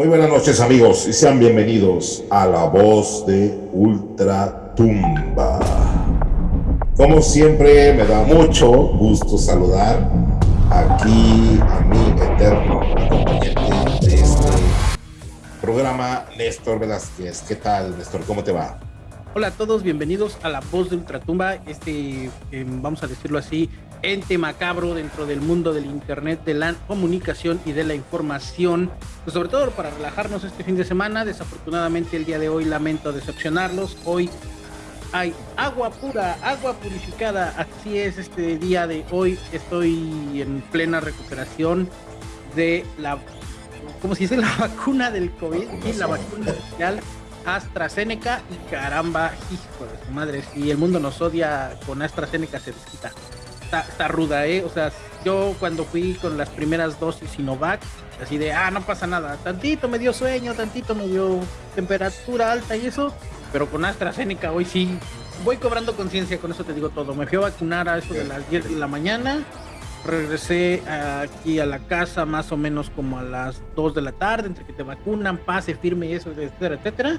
Muy buenas noches amigos y sean bienvenidos a la voz de Ultratumba. Como siempre me da mucho gusto saludar aquí a mi eterno acompañante de este programa, Néstor Velázquez. ¿Qué tal Néstor? ¿Cómo te va? Hola a todos, bienvenidos a la voz de Ultratumba, este, eh, vamos a decirlo así, ente macabro dentro del mundo del internet, de la comunicación y de la información, pues sobre todo para relajarnos este fin de semana. Desafortunadamente el día de hoy lamento decepcionarlos. Hoy hay agua pura, agua purificada. Así es este día de hoy. Estoy en plena recuperación de la, ¿cómo se dice? La vacuna del COVID y la vacuna oficial. AstraZeneca y caramba, hijo de su madre, si el mundo nos odia con AstraZeneca se desquita está, ruda, ¿eh? O sea, yo cuando fui con las primeras dosis Sinovac, así de, ah, no pasa nada, tantito me dio sueño, tantito me dio temperatura alta y eso, pero con AstraZeneca hoy sí, voy cobrando conciencia, con eso te digo todo. Me fui a vacunar a eso de las 10 de la mañana, regresé aquí a la casa más o menos como a las 2 de la tarde, entre que te vacunan, pase firme y eso, etcétera, etcétera.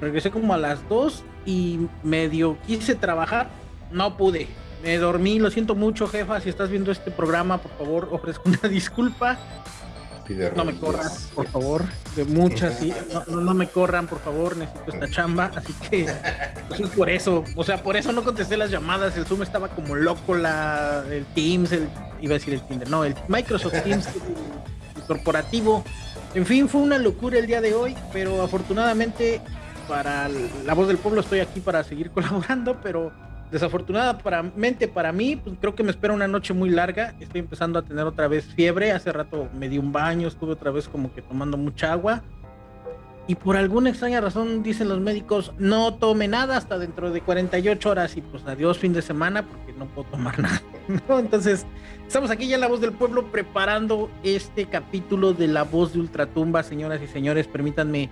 Regresé como a las 2 y medio quise trabajar, no pude me dormí, lo siento mucho, jefa. Si estás viendo este programa, por favor, ofrezco una disculpa. No me corran, por favor. De muchas, sí. No, no, me corran, por favor. Necesito esta chamba. Así que, pues por eso. O sea, por eso no contesté las llamadas. El Zoom estaba como loco. La, el Teams, el, iba a decir el Tinder. No, el Microsoft Teams, el corporativo. En fin, fue una locura el día de hoy. Pero afortunadamente, para la voz del pueblo, estoy aquí para seguir colaborando. Pero Desafortunadamente para mí, pues creo que me espera una noche muy larga. Estoy empezando a tener otra vez fiebre. Hace rato me di un baño, estuve otra vez como que tomando mucha agua. Y por alguna extraña razón dicen los médicos, no tome nada hasta dentro de 48 horas y pues adiós fin de semana porque no puedo tomar nada. Entonces, estamos aquí ya en La Voz del Pueblo preparando este capítulo de La Voz de Ultratumba, señoras y señores. Permítanme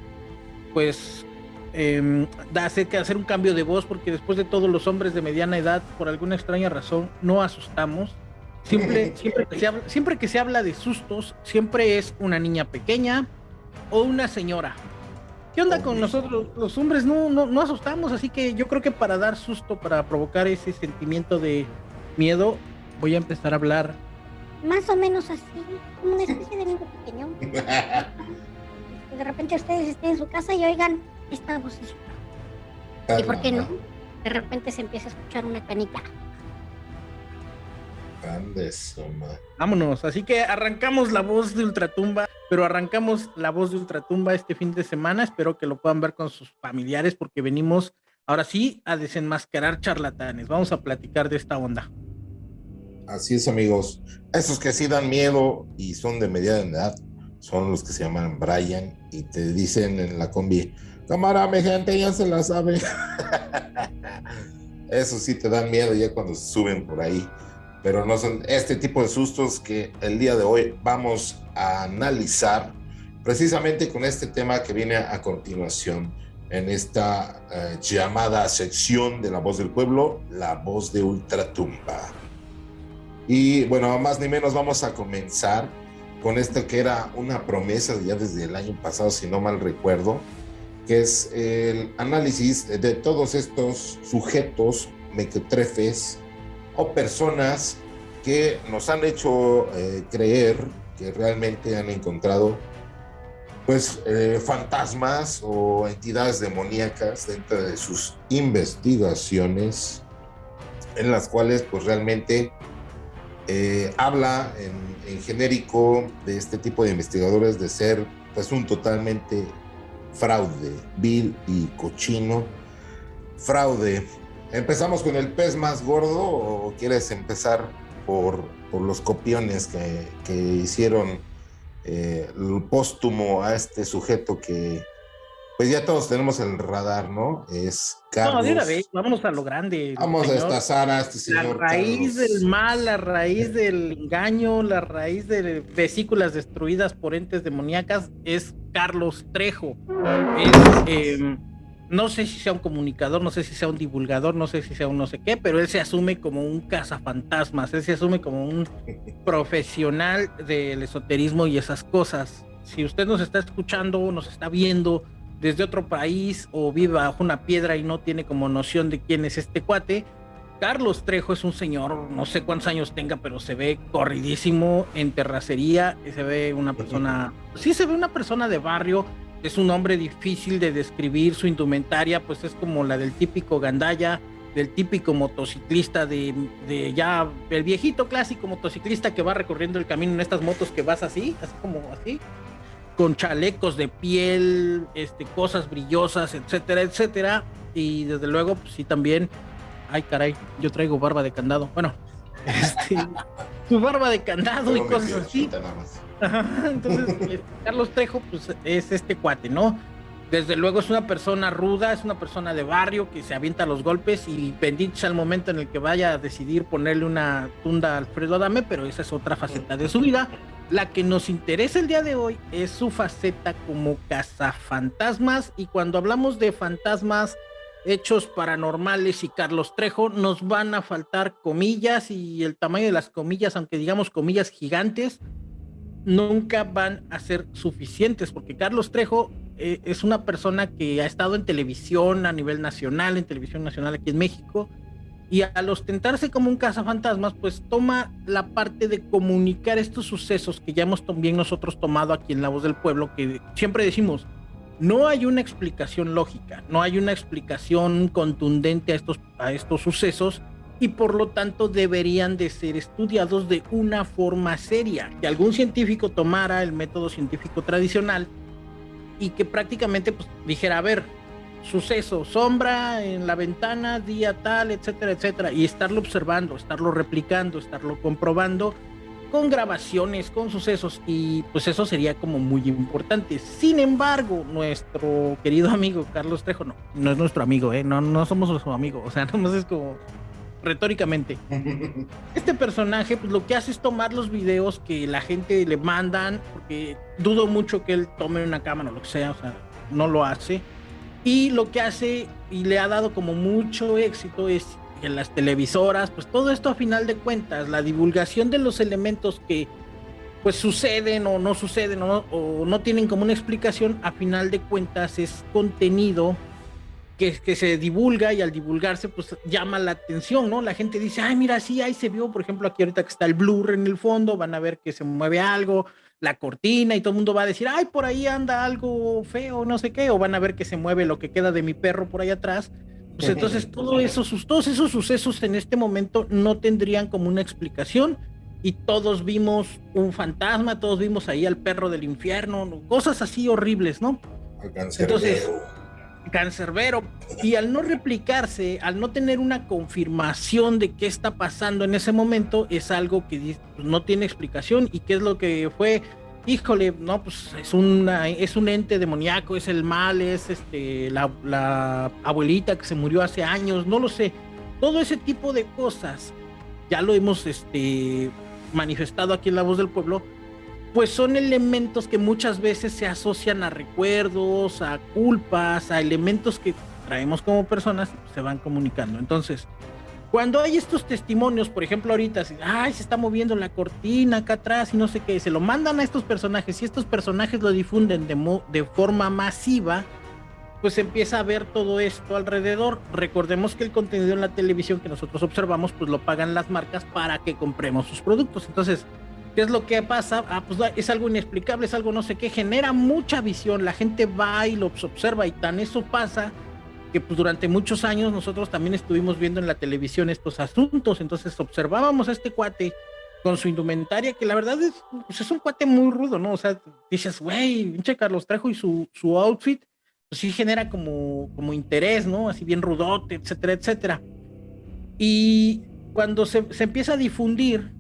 pues eh, hacer, que hacer un cambio de voz porque después de todos los hombres de mediana edad, por alguna extraña razón, no asustamos. Siempre, siempre, que se habla, siempre que se habla de sustos, siempre es una niña pequeña o una señora. ¿Qué onda con nosotros? Los hombres no, no, no asustamos, así que yo creo que para dar susto, para provocar ese sentimiento de miedo, voy a empezar a hablar. Más o menos así, como una especie de niño pequeño. de repente ustedes estén en su casa y oigan esta voz ¿Y por qué no? De repente se empieza a escuchar una canica. Vámonos, así que arrancamos la voz de Ultratumba, pero arrancamos la voz de Ultratumba este fin de semana. Espero que lo puedan ver con sus familiares porque venimos ahora sí a desenmascarar charlatanes. Vamos a platicar de esta onda. Así es, amigos. Esos que sí dan miedo y son de mediana edad son los que se llaman Brian y te dicen en la combi, Cámara, mi gente, ya se la sabe. Eso sí te da miedo ya cuando suben por ahí. Pero no son este tipo de sustos que el día de hoy vamos a analizar precisamente con este tema que viene a continuación en esta eh, llamada sección de La Voz del Pueblo, La Voz de Ultratumba. Y bueno, más ni menos vamos a comenzar con esto que era una promesa ya desde el año pasado, si no mal recuerdo, que es el análisis de todos estos sujetos mequetrefes o personas que nos han hecho eh, creer que realmente han encontrado pues eh, fantasmas o entidades demoníacas dentro de sus investigaciones en las cuales pues realmente eh, habla en, en, genérico de este tipo de investigadores de ser pues un totalmente fraude, vil y cochino. Fraude. ¿Empezamos con el pez más gordo o quieres empezar por, por los copiones que, que hicieron eh, el póstumo a este sujeto que, pues ya todos tenemos el radar, ¿no? Es Carlos. No, de vámonos a lo grande. Vamos a estazar a este señor. La raíz del mal, la raíz del engaño, la raíz de vesículas destruidas por entes demoníacas es Carlos Trejo. Em, no sé si sea un comunicador, no sé si sea un divulgador, no sé si sea un no sé qué, pero él se asume como un cazafantasmas, él se asume como un profesional del esoterismo y esas cosas. si usted nos está escuchando, nos está viendo desde otro país o vive bajo una piedra y no tiene como noción de quién es este cuate, Carlos Trejo es un señor, no sé cuántos años tenga, pero se ve corridísimo en terracería, se ve una persona, sí se ve una persona de barrio, es un hombre difícil de describir, su indumentaria pues es como la del típico gandaya, del típico motociclista de, de, ya el viejito clásico motociclista que va recorriendo el camino en estas motos que vas así, así como así, con chalecos de piel, este, cosas brillosas, etcétera, etcétera. Y desde luego, pues sí también ay caray, yo traigo barba de candado. Bueno, este, su barba de candado y cosas así. entonces, este, Carlos Trejo, pues es este cuate, ¿no? Desde luego es una persona ruda, es una persona de barrio que se avienta los golpes y bendito al momento en el que vaya a decidir ponerle una tunda a Alfredo Adame, pero esa es otra faceta de su vida. La que nos interesa el día de hoy es su faceta como cazafantasmas. Y cuando hablamos de fantasmas hechos paranormales y Carlos Trejo, nos van a faltar comillas y el tamaño de las comillas, aunque digamos comillas gigantes, nunca van a ser suficientes, porque Carlos Trejo eh, es una persona que ha estado en televisión a nivel nacional, en televisión nacional aquí en México, y al ostentarse como un cazafantasmas, pues toma la parte de comunicar estos sucesos que ya hemos también nosotros tomado aquí en La Voz del Pueblo, que siempre decimos, no hay una explicación lógica, no hay una explicación contundente a estos, a estos sucesos y por lo tanto deberían de ser estudiados de una forma seria, que algún científico tomara el método científico tradicional y que prácticamente pues, dijera, a ver, suceso, sombra en la ventana, día tal, etcétera, etcétera, y estarlo observando, estarlo replicando, estarlo comprobando con grabaciones, con sucesos y pues eso sería como muy importante. Sin embargo, nuestro querido amigo Carlos Trejo, no, no es nuestro amigo, ¿eh? no, no somos su amigo, o sea, no es como retóricamente. Este personaje pues lo que hace es tomar los videos que la gente le mandan, porque dudo mucho que él tome una cámara o lo que sea, o sea, no lo hace. Y lo que hace y le ha dado como mucho éxito es en las televisoras, pues todo esto a final de cuentas, la divulgación de los elementos que pues suceden o no suceden o no, tienen como una explicación, a final de cuentas es contenido que, que, se divulga y al divulgarse pues llama la atención, ¿no? La gente dice, ay, mira, sí, ahí se vio, por ejemplo, aquí ahorita que está el blur en el fondo, van a ver que se mueve algo, la cortina y todo el mundo va a decir, ay, por ahí anda algo feo, no sé qué, o van a ver que se mueve lo que queda de mi perro por ahí atrás. Pues entonces todo eso, todos esos sucesos en este momento no tendrían como una explicación y todos vimos un fantasma, todos vimos ahí al perro del infierno, cosas así horribles, ¿no? Entonces, cancerbero. Y al no replicarse, al no tener una confirmación de qué está pasando en ese momento, es algo que no tiene explicación y qué es lo que fue híjole, no, pues es una, es un ente demoníaco, es el mal, es este la, abuelita que se murió hace años, no lo sé. Todo ese tipo de cosas, ya lo hemos este, manifestado aquí en La Voz del Pueblo, pues son elementos que muchas veces se asocian a recuerdos, a culpas, a elementos que traemos como personas se van comunicando. Entonces, cuando hay estos testimonios, por ejemplo, ahorita, ay, se está moviendo la cortina acá atrás y no sé qué, se lo mandan a estos personajes y estos personajes lo difunden de, de forma masiva, pues empieza a ver todo esto alrededor. Recordemos que el contenido en la televisión que nosotros observamos, pues lo pagan las marcas para que compremos sus productos. Entonces, ¿qué es lo que pasa? Ah, pues es algo inexplicable, es algo no sé qué, genera mucha visión, la gente va y lo observa y tan eso pasa que pues durante muchos años nosotros también estuvimos viendo en la televisión estos asuntos, entonces observábamos a este cuate con su indumentaria, que la verdad es, pues es un cuate muy rudo, ¿no? O sea, dices, güey, pinche Carlos Trejo y su, su outfit, pues sí genera como, como interés, ¿no? Así bien rudote, etcétera, etcétera. Y cuando se, se empieza a difundir,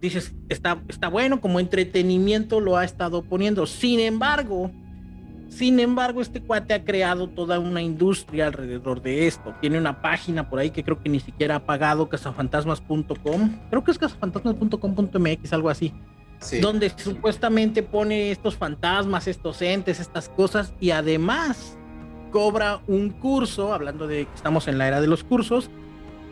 dices, está, está bueno, como entretenimiento lo ha estado poniendo. Sin embargo, sin embargo, este cuate ha creado toda una industria alrededor de esto. Tiene una página por ahí que creo que ni siquiera ha pagado, cazafantasmas.com. Creo que es cazafantasmas.com.mx, algo así. Donde supuestamente pone estos fantasmas, estos entes, estas cosas y además cobra un curso, hablando de que estamos en la era de los cursos.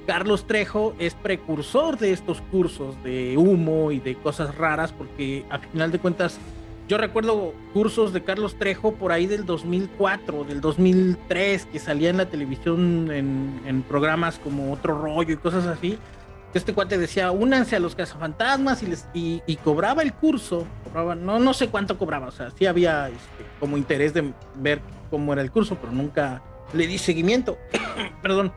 Carlos Trejo es precursor de estos cursos de humo y de cosas raras porque a final de cuentas yo recuerdo cursos de Carlos Trejo por ahí del 2004, del 2003, que salía en la televisión en, programas como Otro Rollo y cosas así. Este cuate decía, únanse a los cazafantasmas y, les, y, cobraba el curso, cobraba, no, no sé cuánto cobraba, o sea, sí había este, como interés de ver cómo era el curso, pero nunca le di seguimiento. Perdón.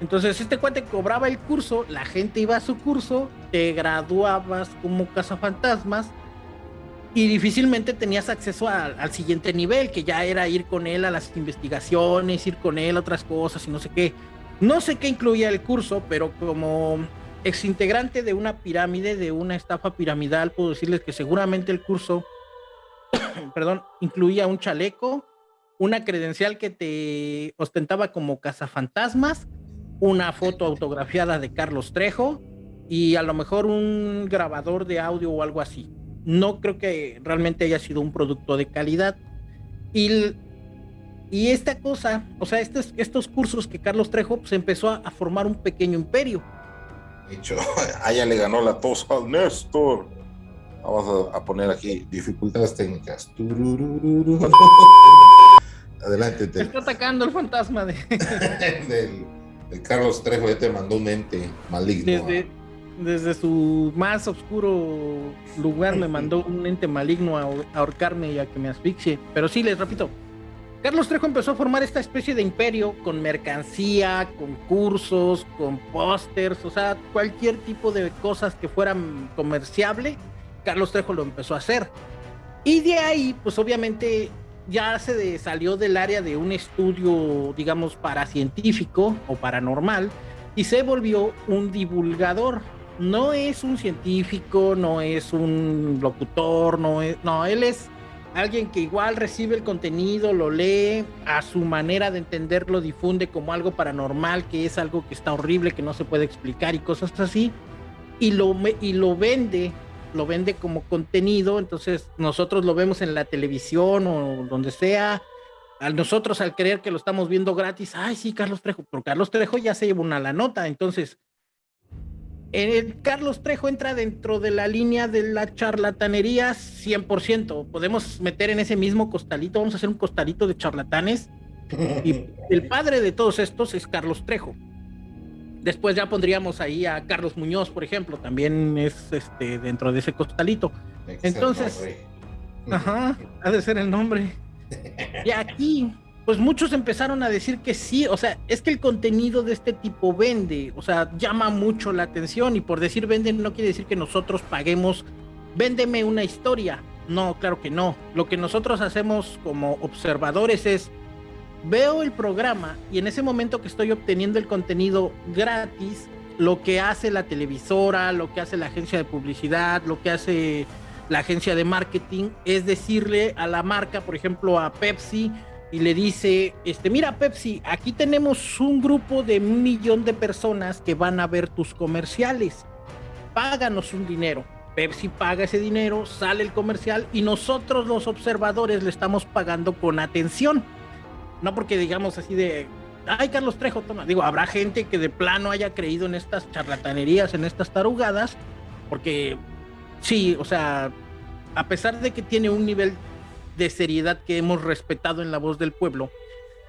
Entonces este cuate cobraba el curso, la gente iba a su curso, te graduabas como cazafantasmas y difícilmente tenías acceso al siguiente nivel, que ya era ir con él a las investigaciones, ir con él a otras cosas y no sé qué. No sé qué incluía el curso, pero como exintegrante de una pirámide, de una estafa piramidal, puedo decirles que seguramente el curso, perdón, incluía un chaleco, una credencial que te ostentaba como cazafantasmas, una foto autografiada de Carlos Trejo y a lo mejor un grabador de audio o algo así no creo que realmente haya sido un producto de calidad. Y, y esta cosa, o sea, estos, estos cursos que Carlos Trejo, pues empezó a, formar un pequeño imperio. De hecho, allá le ganó la tos al Néstor. Vamos a, poner aquí dificultades técnicas. Adelante. Te... Está atacando el fantasma de... del, Carlos Trejo, ya te mandó un ente maligno desde su más oscuro lugar me mandó un ente maligno a ahorcarme y a que me asfixie. Pero sí, les repito, Carlos Trejo empezó a formar esta especie de imperio con mercancía, con cursos, con pósters, o sea, cualquier tipo de cosas que fueran comerciable, Carlos Trejo lo empezó a hacer. Y de ahí, pues obviamente ya se salió del área de un estudio, digamos, paracientífico o paranormal y se volvió un divulgador. No es un científico, no es un locutor, no es, no, él es alguien que igual recibe el contenido, lo lee, a su manera de entenderlo difunde como algo paranormal, que es algo que está horrible, que no se puede explicar y cosas así, y lo, y lo vende, lo vende como contenido, entonces nosotros lo vemos en la televisión o donde sea, a nosotros al creer que lo estamos viendo gratis, ay sí, Carlos Trejo, pero Carlos Trejo ya se lleva una la nota, entonces el Carlos Trejo entra dentro de la línea de la charlatanería 100%. Podemos meter en ese mismo costalito, vamos a hacer un costalito de charlatanes. Y el padre de todos estos es Carlos Trejo. Después ya pondríamos ahí a Carlos Muñoz, por ejemplo, también es este dentro de ese costalito. Entonces, ajá, ha de ser el nombre. Y aquí pues muchos empezaron a decir que sí, o sea, es que el contenido de este tipo vende, o sea, llama mucho la atención y por decir vende no quiere decir que nosotros paguemos, véndeme una historia. No, claro que no. Lo que nosotros hacemos como observadores es, veo el programa y en ese momento que estoy obteniendo el contenido gratis, lo que hace la televisora, lo que hace la agencia de publicidad, lo que hace la agencia de marketing, es decirle a la marca, por ejemplo, a Pepsi, y le dice, este, mira Pepsi, aquí tenemos un grupo de un millón de personas que van a ver tus comerciales. Páganos un dinero. Pepsi paga ese dinero, sale el comercial y nosotros los observadores le estamos pagando con atención. No porque digamos así de, ay Carlos Trejo, toma. Digo, habrá gente que de plano haya creído en estas charlatanerías, en estas tarugadas, porque sí, o sea, a pesar de que tiene un nivel de seriedad que hemos respetado en la voz del pueblo,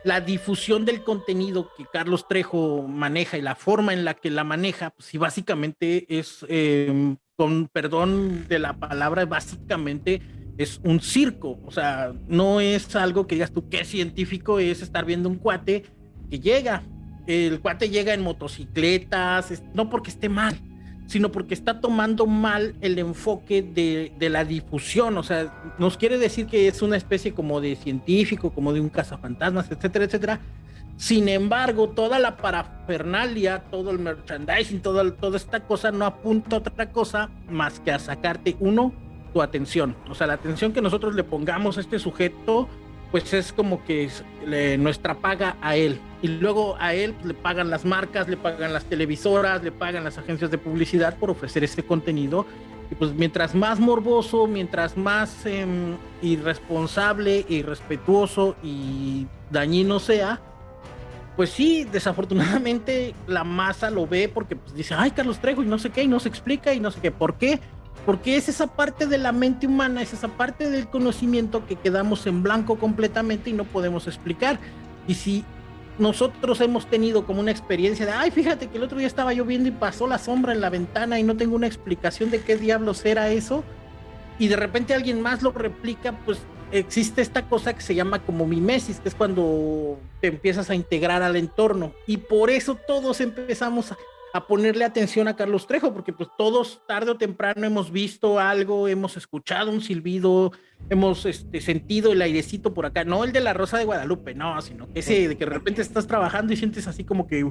la difusión del contenido que Carlos Trejo maneja y la forma en la que la maneja, pues sí, básicamente es, em, con perdón de la palabra, básicamente es un circo, o sea, no es algo que digas tú, qué científico es estar viendo un cuate que llega, el cuate llega en motocicletas, no porque esté mal, sino porque está tomando mal el enfoque de, la difusión. O sea, nos quiere decir que es una especie como de científico, como de un cazafantasmas, etcétera, etcétera. Sin embargo, toda la parafernalia, todo el merchandising, toda, toda esta cosa no apunta a otra cosa más que a sacarte, uno, tu atención. O sea, la atención que nosotros le pongamos a este sujeto pues es como que nuestra paga a él. Y luego a él le pagan las marcas, le pagan las televisoras, le pagan las agencias de publicidad por ofrecer ese contenido. Y pues mientras más morboso, mientras más em, irresponsable, irrespetuoso y dañino sea, pues sí, desafortunadamente la masa lo ve porque pues, dice, ay, Carlos Trejo, y no sé qué, y no se explica, y no sé qué, ¿por qué? Porque es esa parte de la mente humana, es esa parte del conocimiento que quedamos en blanco completamente y no podemos explicar. Y si nosotros hemos tenido como una experiencia de, ay, fíjate que el otro día estaba lloviendo y pasó la sombra en la ventana y no tengo una explicación de qué diablos era eso, y de repente alguien más lo replica, pues existe esta cosa que se llama como mimesis, que es cuando te empiezas a integrar al entorno. Y por eso todos empezamos a, ponerle atención a Carlos Trejo, porque pues todos tarde o temprano hemos visto algo, hemos escuchado un silbido, hemos este, sentido el airecito por acá, no el de la Rosa de Guadalupe, no, sino ese de que de repente estás trabajando y sientes así como que...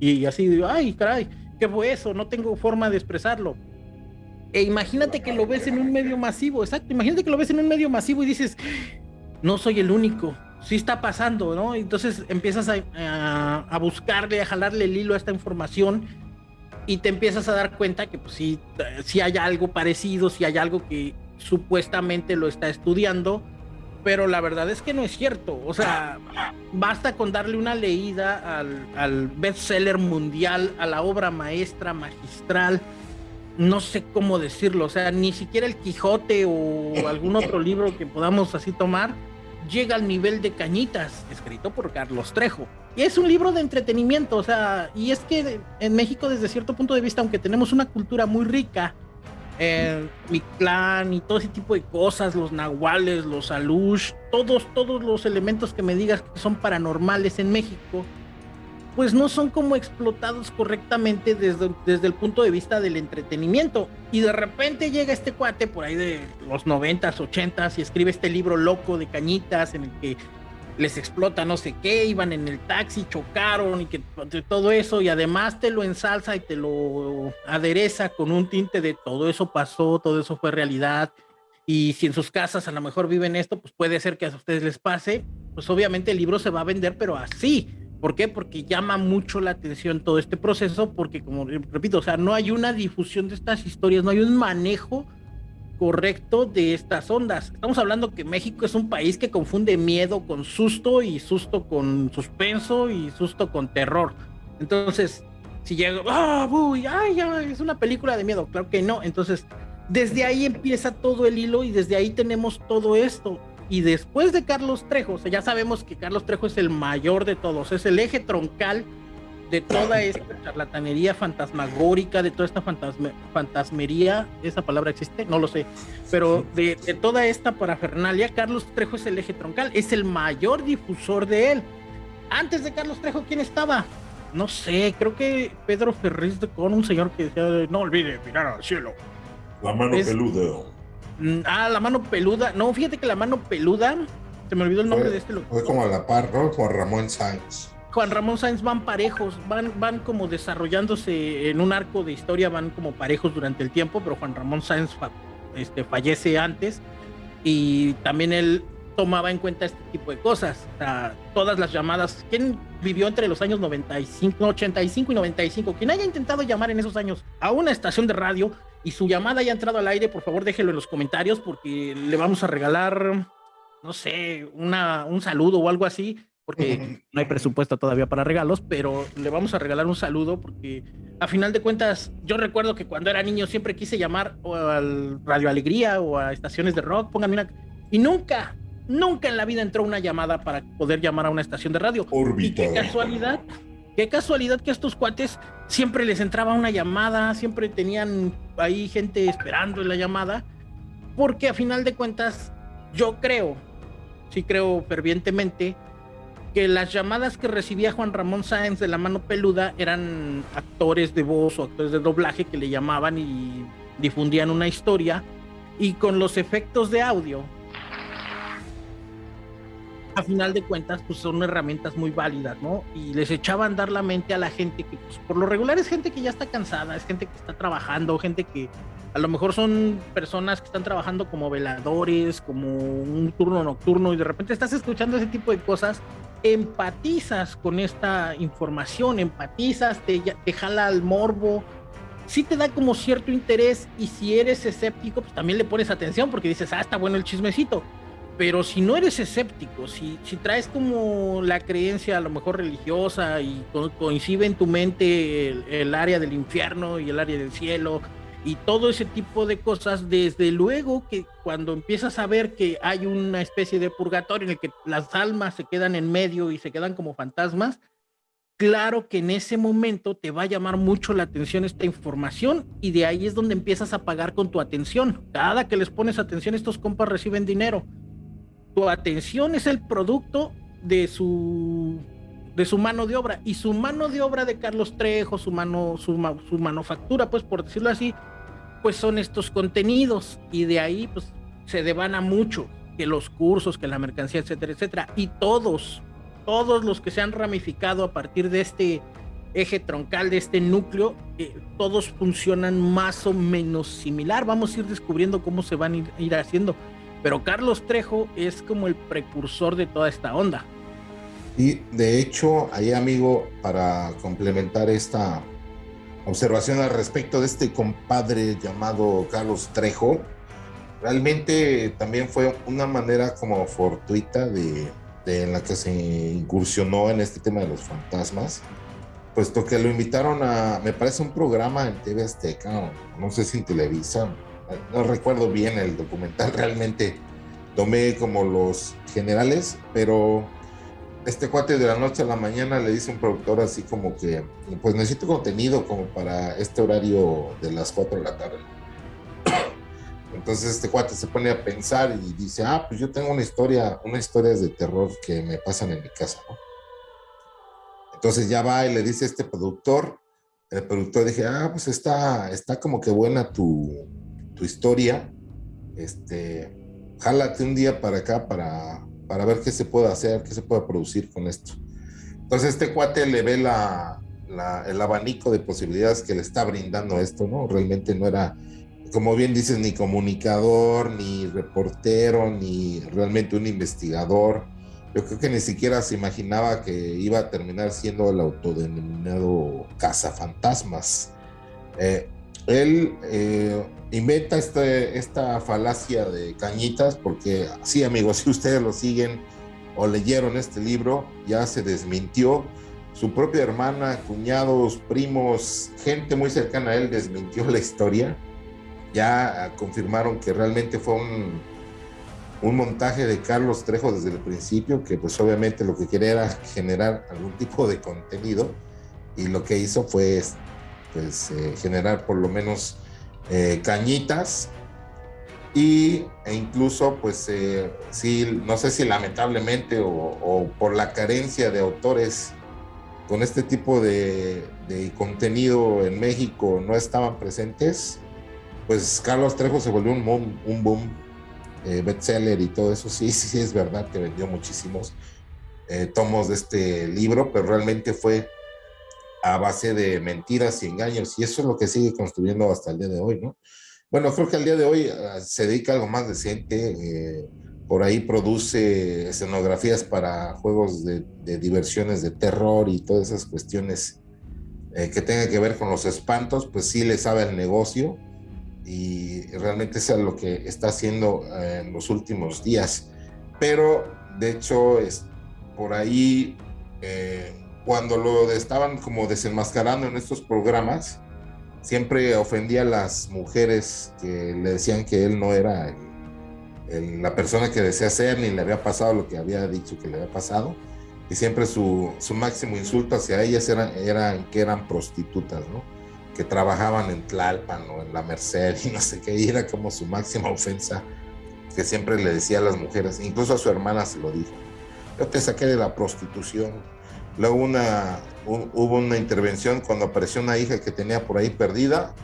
Y así, ay, caray, ¿qué fue eso? No tengo forma de expresarlo e imagínate que lo ves en un medio masivo, exacto, imagínate que lo ves en un medio masivo y dices, no soy el único, sí está pasando, ¿no? Entonces empiezas a, buscarle, a jalarle el hilo a esta información y te empiezas a dar cuenta que pues sí, sí hay algo parecido, sí hay algo que supuestamente lo está estudiando, pero la verdad es que no es cierto. O sea, basta con darle una leída al, al bestseller mundial, a la obra maestra, magistral, no sé cómo decirlo, o sea, ni siquiera el Quijote o algún otro libro que podamos así tomar llega al nivel de Cañitas, escrito por Carlos Trejo. Y es un libro de entretenimiento, o sea, y es que en México desde cierto punto de vista, aunque tenemos una cultura muy rica, eh, mi clan y todo ese tipo de cosas, los nahuales, los alush, todos, todos los elementos que me digas que son paranormales en México, pues no son como explotados correctamente desde, desde el punto de vista del entretenimiento. Y de repente llega este cuate por ahí de los noventas, ochentas y escribe este libro loco de cañitas en el que les explota no sé qué, iban en el taxi, chocaron y que todo eso, y además te lo ensalza y te lo adereza con un tinte de todo eso pasó, todo eso fue realidad. Y si en sus casas a lo mejor viven esto, pues puede ser que a ustedes les pase, pues obviamente el libro se va a vender, pero así ¿Por qué? Porque llama mucho la atención todo este proceso, porque como repito, o sea, no hay una difusión de estas historias, no hay un manejo correcto de estas ondas. Estamos hablando que México es un país que confunde miedo con susto y susto con suspenso y susto con terror. Entonces, si llega, ah, uy, ay, ay, es una película de miedo, claro que no. Entonces, desde ahí empieza todo el hilo y desde ahí tenemos todo esto. Y después de Carlos Trejo, o sea, ya sabemos que Carlos Trejo es el mayor de todos, es el eje troncal de toda esta charlatanería fantasmagórica, de toda esta fantasmería, esa palabra existe, no lo sé, pero de, de, toda esta parafernalia, Carlos Trejo es el eje troncal, es el mayor difusor de él. Antes de Carlos Trejo, ¿quién estaba? No sé, creo que Pedro Ferriz de con un señor que decía, no olvide mirar al cielo. La mano peluda. Mm, ah, la mano peluda. No, fíjate que la mano peluda. Se me olvidó el nombre de este loco. Fue como a la par, ¿no? Juan Ramón Sáenz. Juan Ramón Sáenz van parejos, van, van como desarrollándose en un arco de historia, van como parejos durante el tiempo, pero Juan Ramón Sáenz este, fallece antes y también él tomaba en cuenta este tipo de cosas. todas las llamadas, ¿quién vivió entre los años 95, 85 y 95? Quien haya intentado llamar en esos años a una estación de radio y su llamada haya entrado al aire, por favor déjelo en los comentarios porque le vamos a regalar, no sé, una, un saludo o algo así, porque no hay presupuesto todavía para regalos, pero le vamos a regalar un saludo porque a final de cuentas yo recuerdo que cuando era niño siempre quise llamar o al Radio Alegría o a estaciones de rock, pónganme una... Y nunca, nunca en la vida entró una llamada para poder llamar a una estación de radio. Y qué casualidad Qué casualidad que a estos cuates siempre les entraba una llamada, siempre tenían ahí gente esperando la llamada, porque a final de cuentas yo creo, sí creo fervientemente, que las llamadas que recibía Juan Ramón Sáenz de la mano peluda eran actores de voz o actores de doblaje que le llamaban y difundían una historia y con los efectos de audio a final de cuentas, pues son herramientas muy válidas, ¿no? Y les echaba a andar la mente a la gente que, pues, por lo regular es gente que ya está cansada, es gente que está trabajando, gente que a lo mejor son personas que están trabajando como veladores, como un turno nocturno, y de repente estás escuchando ese tipo de cosas, empatizas con esta información, empatizas, te, te jala al morbo, sí te da como cierto interés, y si eres escéptico, pues también le pones atención porque dices, ah, está bueno el chismecito pero si no eres escéptico, si, si traes como la creencia a lo mejor religiosa y coincide en tu mente el, área del infierno y el área del cielo y todo ese tipo de cosas, desde luego que cuando empiezas a ver que hay una especie de purgatorio en el que las almas se quedan en medio y se quedan como fantasmas, claro que en ese momento te va a llamar mucho la atención esta información y de ahí es donde empiezas a pagar con tu atención. Cada que les pones atención, estos compas reciben dinero. Tu atención es el producto de su de su mano de obra y su mano de obra de Carlos Trejo, su mano su, su manufactura, pues por decirlo así, pues son estos contenidos y de ahí pues se devana mucho que los cursos, que la mercancía, etcétera, etcétera. Y todos, todos los que se han ramificado a partir de este eje troncal, de este núcleo, eh, todos funcionan más o menos similar. Vamos a ir descubriendo cómo se van a ir haciendo. Pero Carlos Trejo es como el precursor de toda esta onda. Y de hecho, ahí amigo, para complementar esta observación al respecto de este compadre llamado Carlos Trejo, realmente también fue una manera como fortuita de, en la que se incursionó en este tema de los fantasmas, puesto que lo invitaron a, me parece, un programa en TV Azteca, no sé si en Televisa, no recuerdo bien el documental, realmente tomé como los generales, pero este cuate de la noche a la mañana le dice un productor así como que, pues necesito contenido como para este horario de las 4 de la tarde. Entonces este cuate se pone a pensar y dice, ah, pues yo tengo una historia, una historia de terror que me pasan en mi casa. Entonces ya va y le dice a este productor, el productor dije, ah, pues está, está como que buena tu, tu historia, este, jálate un día para acá para para ver qué se puede hacer, qué se puede producir con esto. Entonces este cuate le ve la, el abanico de posibilidades que le está brindando esto, ¿no? Realmente no era, como bien dices, ni comunicador, ni reportero, ni realmente un investigador. Yo creo que ni siquiera se imaginaba que iba a terminar siendo el autodenominado cazafantasmas. Eh, él eh, inventa este, esta falacia de cañitas porque sí amigos, si ustedes lo siguen o leyeron este libro, ya se desmintió. Su propia hermana, cuñados, primos, gente muy cercana a él desmintió la historia. Ya confirmaron que realmente fue un, un montaje de Carlos Trejo desde el principio, que pues obviamente lo que quería era generar algún tipo de contenido y lo que hizo fue pues, eh, generar por lo menos eh, cañitas y, e incluso pues eh, sí, no sé si lamentablemente o, por la carencia de autores con este tipo de, contenido en México no estaban presentes, pues Carlos Trejo se volvió un boom, un boom bestseller y todo eso, sí, sí, es verdad que vendió muchísimos tomos de este libro, pero realmente fue a base de mentiras y engaños, y eso es lo que sigue construyendo hasta el día de hoy, ¿no? Bueno, creo que al día de hoy ah, se dedica a algo más decente, eh, por ahí produce escenografías para juegos de, diversiones de terror y todas esas cuestiones eh, que tengan que ver con los espantos, pues sí le sabe el negocio y realmente es lo que está haciendo eh, en los últimos días. Pero de hecho, es, por ahí cuando lo estaban como desenmascarando en estos programas, siempre ofendía a las mujeres que le decían que él no era la persona que desea ser, ni le había pasado lo que había dicho que le había pasado. Y siempre su, su máximo insulto hacia ellas eran, eran que eran prostitutas, ¿no? Que trabajaban en Tlalpan o en La Merced y no sé qué. Y era como su máxima ofensa que siempre le decía a las mujeres. Incluso a su hermana se lo dijo. Yo te saqué de la prostitución Luego una, hubo una intervención cuando apareció una hija que tenía por ahí perdida.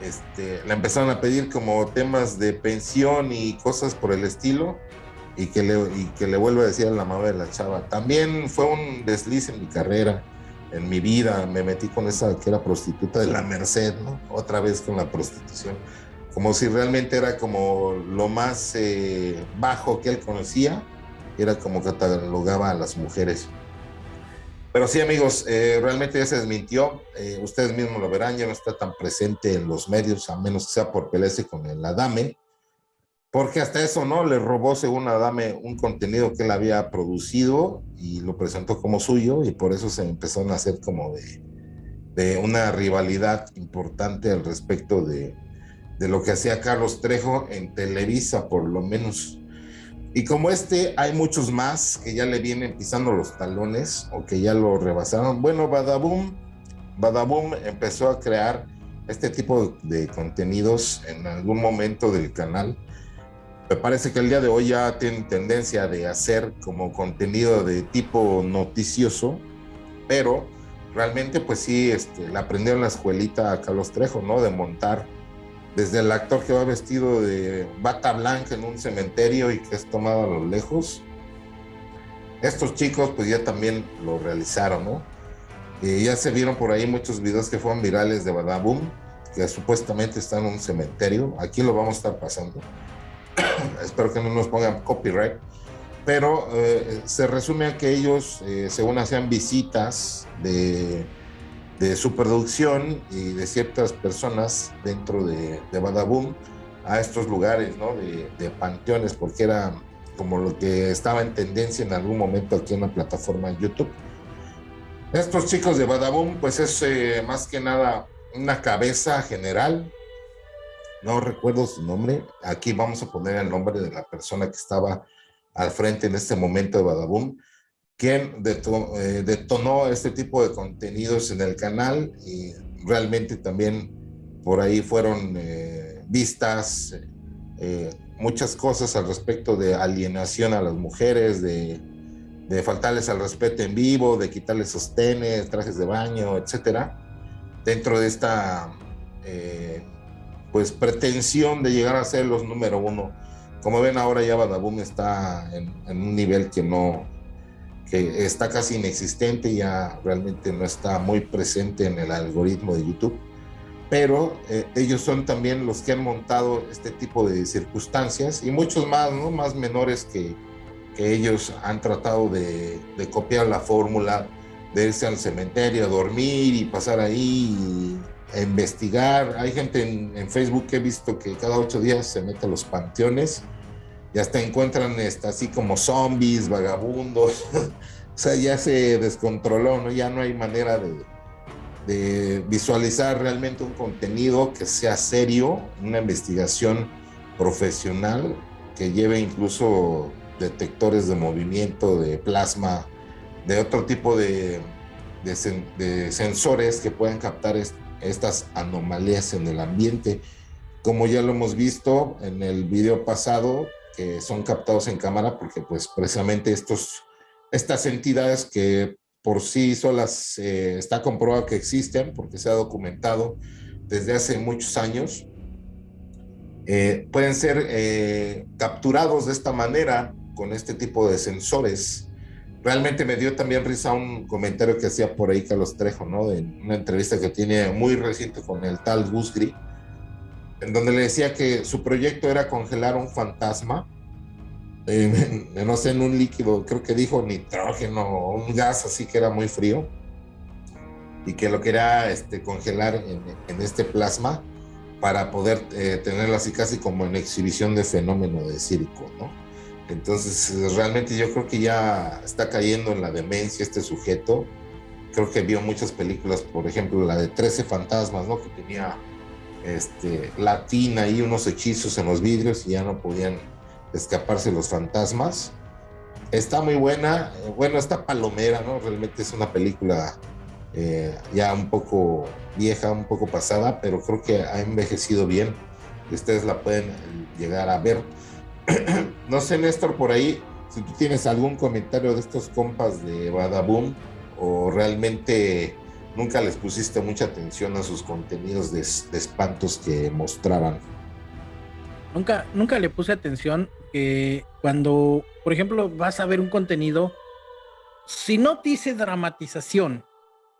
Este, le empezaron a pedir como temas de pensión y cosas por el estilo y que le, y que le vuelvo a decir a la mamá de la chava. También fue un desliz en mi carrera, en mi vida. Me metí con esa que era prostituta de la Merced, ¿no? Otra vez con la prostitución. Como si realmente era como lo más eh, bajo que él conocía, era como catalogaba a las mujeres. Pero sí, amigos, eh, realmente ya se desmintió. Eh, ustedes mismos lo verán, ya no está tan presente en los medios, a menos que sea por pelearse con el Adame. Porque hasta eso, ¿no? Le robó, según Adame, un contenido que él había producido y lo presentó como suyo, y por eso se empezaron a hacer como de, de una rivalidad importante al respecto de, de lo que hacía Carlos Trejo en Televisa, por lo menos. Y como este, hay muchos más que ya le vienen pisando los talones o que ya lo rebasaron. Bueno, Badaboom, Badaboom empezó a crear este tipo de contenidos en algún momento del canal. Me parece que el día de hoy ya tiene tendencia de hacer como contenido de tipo noticioso, pero realmente pues sí, este, le aprendió en la escuelita a Carlos Trejo, ¿no? De montar desde el actor que va vestido de bata blanca en un cementerio y que es tomado a lo lejos. Estos chicos pues ya también lo realizaron, ¿no? Y ya se vieron por ahí muchos videos que fueron virales de Badaboom, que supuestamente están en un cementerio. Aquí lo vamos a estar pasando. Espero que no nos pongan copyright. Pero eh, se resume a que ellos, eh, según hacían visitas de de su producción y de ciertas personas dentro de, de Badaboom a estos lugares, ¿no? De, panteones, porque era como lo que estaba en tendencia en algún momento aquí en la plataforma YouTube. Estos chicos de Badaboom, pues es eh, más que nada una cabeza general, no recuerdo su nombre, aquí vamos a poner el nombre de la persona que estaba al frente en este momento de Badaboom, quien eh, detonó este tipo de contenidos en el canal y realmente también por ahí fueron eh, vistas eh, muchas cosas al respecto de alienación a las mujeres, de, faltarles al respeto en vivo, de quitarles sostenes, trajes de baño, etcétera, dentro de esta pues pretensión de llegar a ser los número uno. Como ven ahora ya Badaboom está en un nivel que no, que está casi inexistente, ya realmente no está muy presente en el algoritmo de YouTube, pero eh, ellos son también los que han montado este tipo de circunstancias y muchos más, ¿no? Más menores que, que ellos han tratado de, copiar la fórmula de irse al cementerio a dormir y pasar ahí a investigar. Hay gente en, en Facebook que he visto que cada ocho días se mete a los panteones y hasta encuentran este, así como zombies, vagabundos, o sea, ya se descontroló, ¿no? Ya no hay manera de, visualizar realmente un contenido que sea serio, una investigación profesional que lleve incluso detectores de movimiento, de plasma, de otro tipo de sensores que puedan captar estas anomalías en el ambiente. Como ya lo hemos visto en el video pasado, que son captados en cámara porque pues precisamente estos, estas entidades que por sí solas eh, está comprobado que existen porque se ha documentado desde hace muchos años, eh, pueden ser eh, capturados de esta manera con este tipo de sensores. Realmente me dio también risa un comentario que hacía por ahí Carlos Trejo, ¿no? De una entrevista que tiene muy reciente con el tal Gusgri, en donde le decía que su proyecto era congelar un fantasma, no sé, en un líquido, creo que dijo nitrógeno, un gas así que era muy frío, y que lo quería este, congelar en, este plasma para poder eh, tenerlo así casi como en exhibición de fenómeno de circo, ¿no? Entonces, realmente yo creo que ya está cayendo en la demencia este sujeto. Creo que vio muchas películas, por ejemplo, la de 13 fantasmas, ¿no? Que tenía este, latina y unos hechizos en los vidrios y ya no podían escaparse los fantasmas. Está muy buena, eh, bueno, está palomera, ¿no? Realmente es una película eh, ya un poco vieja, un poco pasada, pero creo que ha envejecido bien. Ustedes la pueden llegar a ver. no sé, Néstor, por ahí, si tú tienes algún comentario de estos compas de Badaboom o realmente nunca les pusiste mucha atención a sus contenidos de, espantos que mostraban. Nunca, nunca le puse atención que cuando, por ejemplo, vas a ver un contenido, si no dice dramatización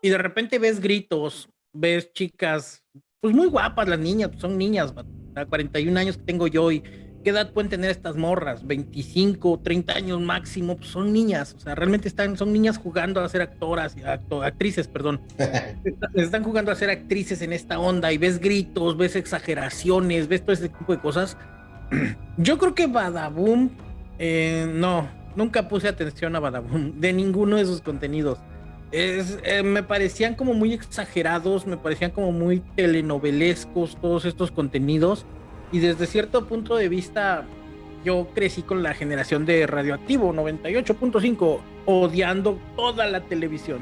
y de repente ves gritos, ves chicas, pues muy guapas las niñas, son niñas, a 41 años que tengo yo y ¿Qué edad pueden tener estas morras? 25, 30 años máximo, pues son niñas, o sea, realmente están, son niñas jugando a ser actoras, actrices, perdón. están jugando a ser actrices en esta onda y ves gritos, ves exageraciones, ves todo ese tipo de cosas. Yo creo que Badaboom, eh, no, nunca puse atención a Badaboom, de ninguno de sus contenidos. eh, me parecían como muy exagerados, me parecían como muy telenovelescos todos estos contenidos y desde cierto punto de vista yo crecí con la generación de Radioactivo 98.5 odiando toda la televisión.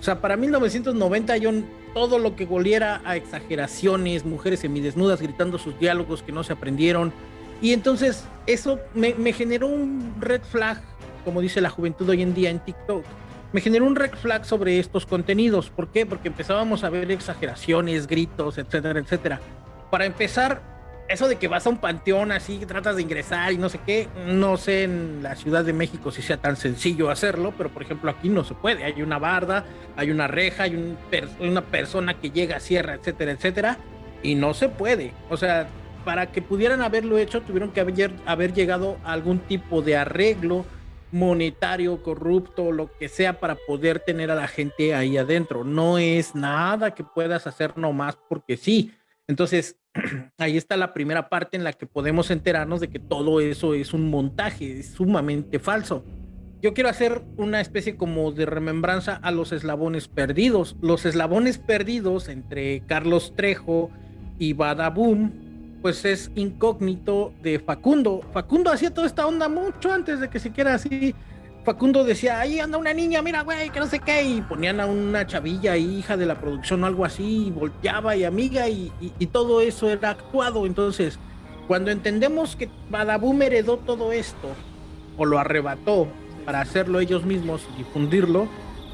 O sea, para 1990 yo todo lo que goliera a exageraciones, mujeres semidesnudas gritando sus diálogos que no se aprendieron. Y entonces eso me, me generó un red flag, como dice la juventud hoy en día en TikTok me generó un red flag sobre estos contenidos. ¿Por qué? Porque empezábamos a ver exageraciones, gritos, etcétera, etcétera. Para empezar, eso de que vas a un panteón así, tratas de ingresar y no sé qué, no sé en la Ciudad de México si sea tan sencillo hacerlo, pero por ejemplo aquí no se puede. Hay una barda, hay una reja, hay una persona que llega, cierra, etcétera, etcétera, y no se puede. O sea, para que pudieran haberlo hecho, tuvieron que haber, haber llegado a algún tipo de arreglo monetario, corrupto, lo que sea para poder tener a la gente ahí adentro. No es nada que puedas hacer nomás porque sí. Entonces, ahí está la primera parte en la que podemos enterarnos de que todo eso es un montaje, es sumamente falso. Yo quiero hacer una especie como de remembranza a los eslabones perdidos. Los eslabones perdidos entre Carlos Trejo y Badaboom pues es incógnito de Facundo. Facundo hacía toda esta onda mucho antes de que siquiera así. Facundo decía, ahí anda una niña, mira, güey, que no sé qué, y ponían a una chavilla, hija de la producción o algo así, y volteaba y amiga, y, todo eso era actuado. Entonces, cuando entendemos que Badaboom heredó todo esto, o lo arrebató para hacerlo ellos mismos y difundirlo,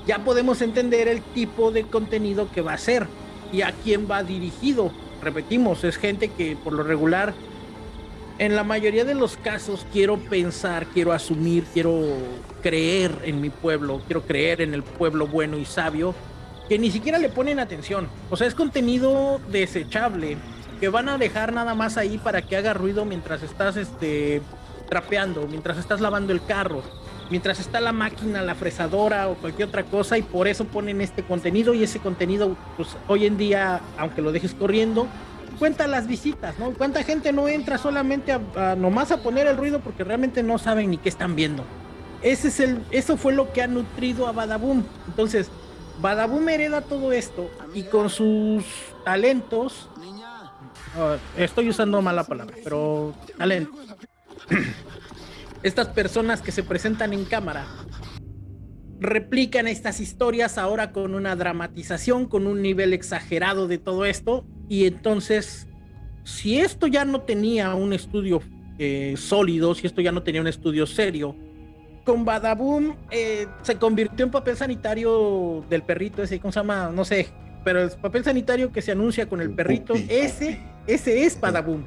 ya podemos entender el tipo de contenido que va a ser y a quién va dirigido repetimos, es gente que por lo regular, en la mayoría de los casos, quiero pensar, quiero asumir, quiero creer en mi pueblo, quiero creer en el pueblo bueno y sabio, que ni siquiera le ponen atención. O sea, es contenido desechable, que van a dejar nada más ahí para que haga ruido mientras estás este, trapeando, mientras estás lavando el carro mientras está la máquina, la fresadora o cualquier otra cosa y por eso ponen este contenido y ese contenido pues hoy en día, aunque lo dejes corriendo, cuenta las visitas, ¿no? ¿Cuánta gente no entra solamente a, nomás a poner el ruido porque realmente no saben ni qué están viendo? Ese es el, eso fue lo que ha nutrido a Badaboom. Entonces, Badaboom hereda todo esto y con sus talentos, ah, estoy usando mala palabra, pero talentos. estas personas que se presentan en cámara replican estas historias ahora con una dramatización, con un nivel exagerado de todo esto. Y entonces, si esto ya no tenía un estudio eh, sólido, si esto ya no tenía un estudio serio, con Badaboom eh, se convirtió en papel sanitario del perrito ese, ¿cómo se llama? No sé, pero el papel sanitario que se anuncia con el perrito, ese, ese es Badaboom.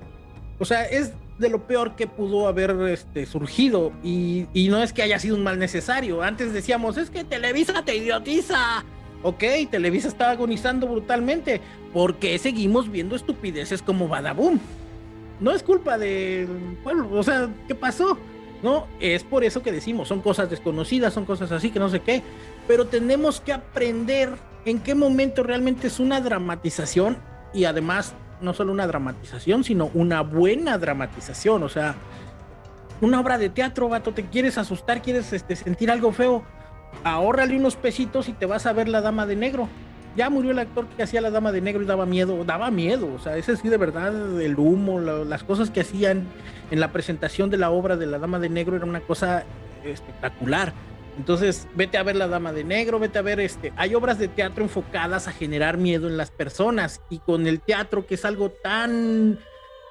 O sea, es de lo peor que pudo haber este, surgido. Y, no es que haya sido un mal necesario. Antes decíamos, es que Televisa te idiotiza. Ok, Televisa está agonizando brutalmente. porque seguimos viendo estupideces como Badaboom? No es culpa del pueblo. O sea, ¿qué pasó? No, es por eso que decimos, son cosas desconocidas, son cosas así que no sé qué. Pero tenemos que aprender en qué momento realmente es una dramatización y además no solo una dramatización, sino una buena dramatización. O sea, una obra de teatro, vato, te quieres asustar, quieres este, sentir algo feo, ahórrale unos pesitos y te vas a ver la dama de negro. Ya murió el actor que hacía la dama de negro y daba miedo, daba miedo, o sea, ese sí de verdad, el humo, las cosas que hacían en la presentación de la obra de la dama de negro era una cosa espectacular. Entonces, vete a ver La Dama de Negro, vete a ver este. Hay obras de teatro enfocadas a generar miedo en las personas y con el teatro, que es algo tan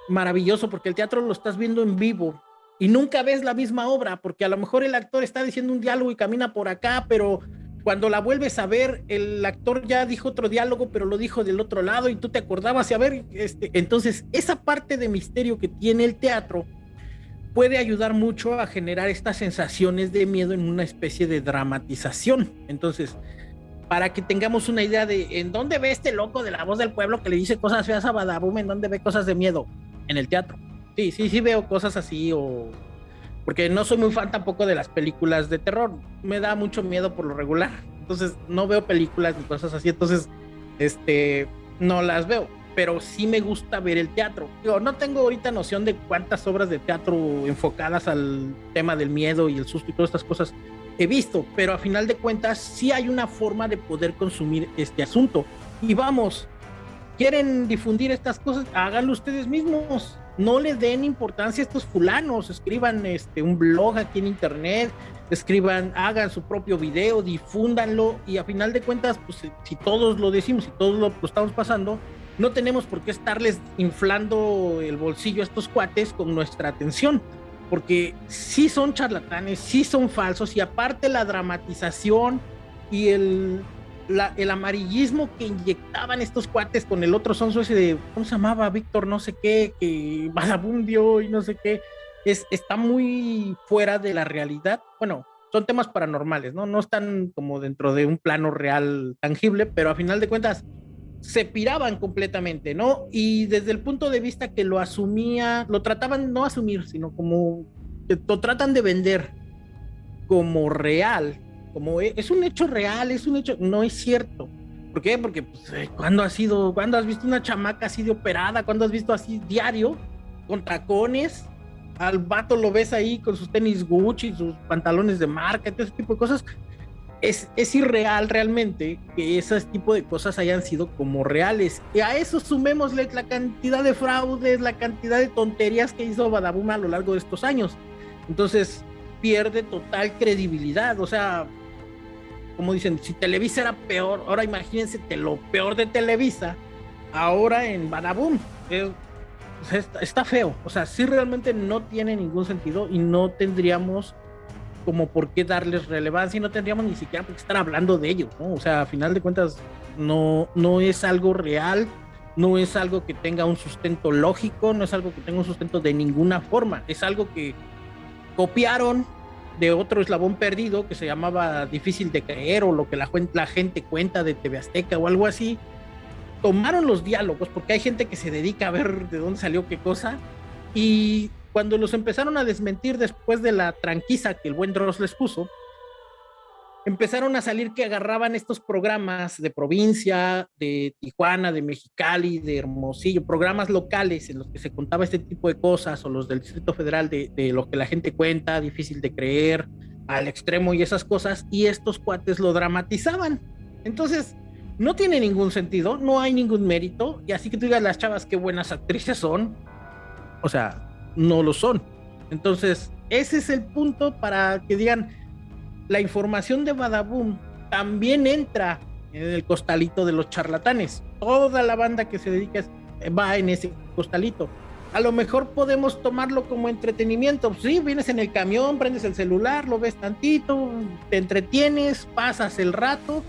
maravilloso, porque el teatro lo estás viendo en vivo y nunca ves la misma obra, porque a lo mejor el actor está diciendo un diálogo y camina por acá, pero cuando la vuelves a ver, el actor ya dijo otro diálogo, pero lo dijo del otro lado y tú te acordabas y a ver, este, entonces esa parte de misterio que tiene el teatro puede ayudar mucho a generar estas sensaciones de miedo en una especie de dramatización. Entonces, para que tengamos una idea de en dónde ve este loco de la voz del pueblo que le dice cosas feas a Badabum, en dónde ve cosas de miedo, en el teatro. Sí, sí, sí veo cosas así o porque no soy muy fan tampoco de las películas de terror, me da mucho miedo por lo regular. Entonces, no veo películas ni cosas así, entonces este no las veo pero sí me gusta ver el teatro. Digo, no tengo ahorita noción de cuántas obras de teatro enfocadas al tema del miedo y el susto y todas estas cosas he visto, pero a final de cuentas sí hay una forma de poder consumir este asunto. Y vamos, quieren difundir estas cosas, háganlo ustedes mismos. No le den importancia a estos fulanos, escriban este un blog aquí en internet, escriban, hagan su propio video, difúndanlo y a final de cuentas, pues si todos lo decimos, si todos lo, estamos pasando, no tenemos por qué estarles inflando el bolsillo a estos cuates con nuestra atención, porque sí son charlatanes, sí son falsos y aparte la dramatización y el, el amarillismo que inyectaban estos cuates con el otro sonso ese de, ¿cómo se llamaba? Víctor no sé qué, que vagabundio y no sé qué es, está muy fuera de la realidad. Bueno, son temas paranormales, ¿no? No están como dentro de un plano real tangible, pero a final de cuentas se piraban completamente, ¿no? Y desde el punto de vista que lo asumía, lo trataban no asumir, sino como lo tratan de vender como real, como e, es un hecho real, es un hecho, no es cierto. ¿Por qué? Porque pues, cuando has sido, cuando has visto una chamaca así de operada, cuando has visto así diario, con tacones, al vato lo ves ahí con sus tenis Gucci, sus pantalones de marca, todo ese tipo de cosas. Es, es irreal realmente que ese tipo de cosas hayan sido como reales. Y a eso sumémosle la cantidad de fraudes, la cantidad de tonterías que hizo Badabuma a lo largo de estos años. Entonces pierde total credibilidad. O sea, como dicen, si Televisa era peor, ahora imagínense lo peor de Televisa, ahora en Badabum está, feo. O sea, sí realmente no tiene ningún sentido y no tendríamos como por qué darles relevancia y no tendríamos ni siquiera por qué estar hablando de ellos, ¿no? O sea, a final de cuentas, no, no es algo real, no es algo que tenga un sustento lógico, no es algo que tenga un sustento de ninguna forma, es algo que copiaron de otro eslabón perdido que se llamaba difícil de creer o lo que la, gente cuenta de TV Azteca o algo así, tomaron los diálogos, porque hay gente que se dedica a ver de dónde salió qué cosa, y cuando los empezaron a desmentir después de la tranquiza que el buen Dross les puso, empezaron a salir que agarraban estos programas de provincia, de Tijuana, de Mexicali, de Hermosillo, programas locales en los que se contaba este tipo de cosas, o los del Distrito Federal de, de lo que la gente cuenta, difícil de creer, al extremo y esas cosas, y estos cuates lo dramatizaban. Entonces, no tiene ningún sentido, no hay ningún mérito, y así que tú digas las chavas qué buenas actrices son, o sea, no lo son. Entonces, ese es el punto para que digan, la información de Badaboom también entra en el costalito de los charlatanes. Toda la banda que se dedica va en ese costalito. A lo mejor podemos tomarlo como entretenimiento. Sí, vienes en el camión, prendes el celular, lo ves tantito, te entretienes, pasas el rato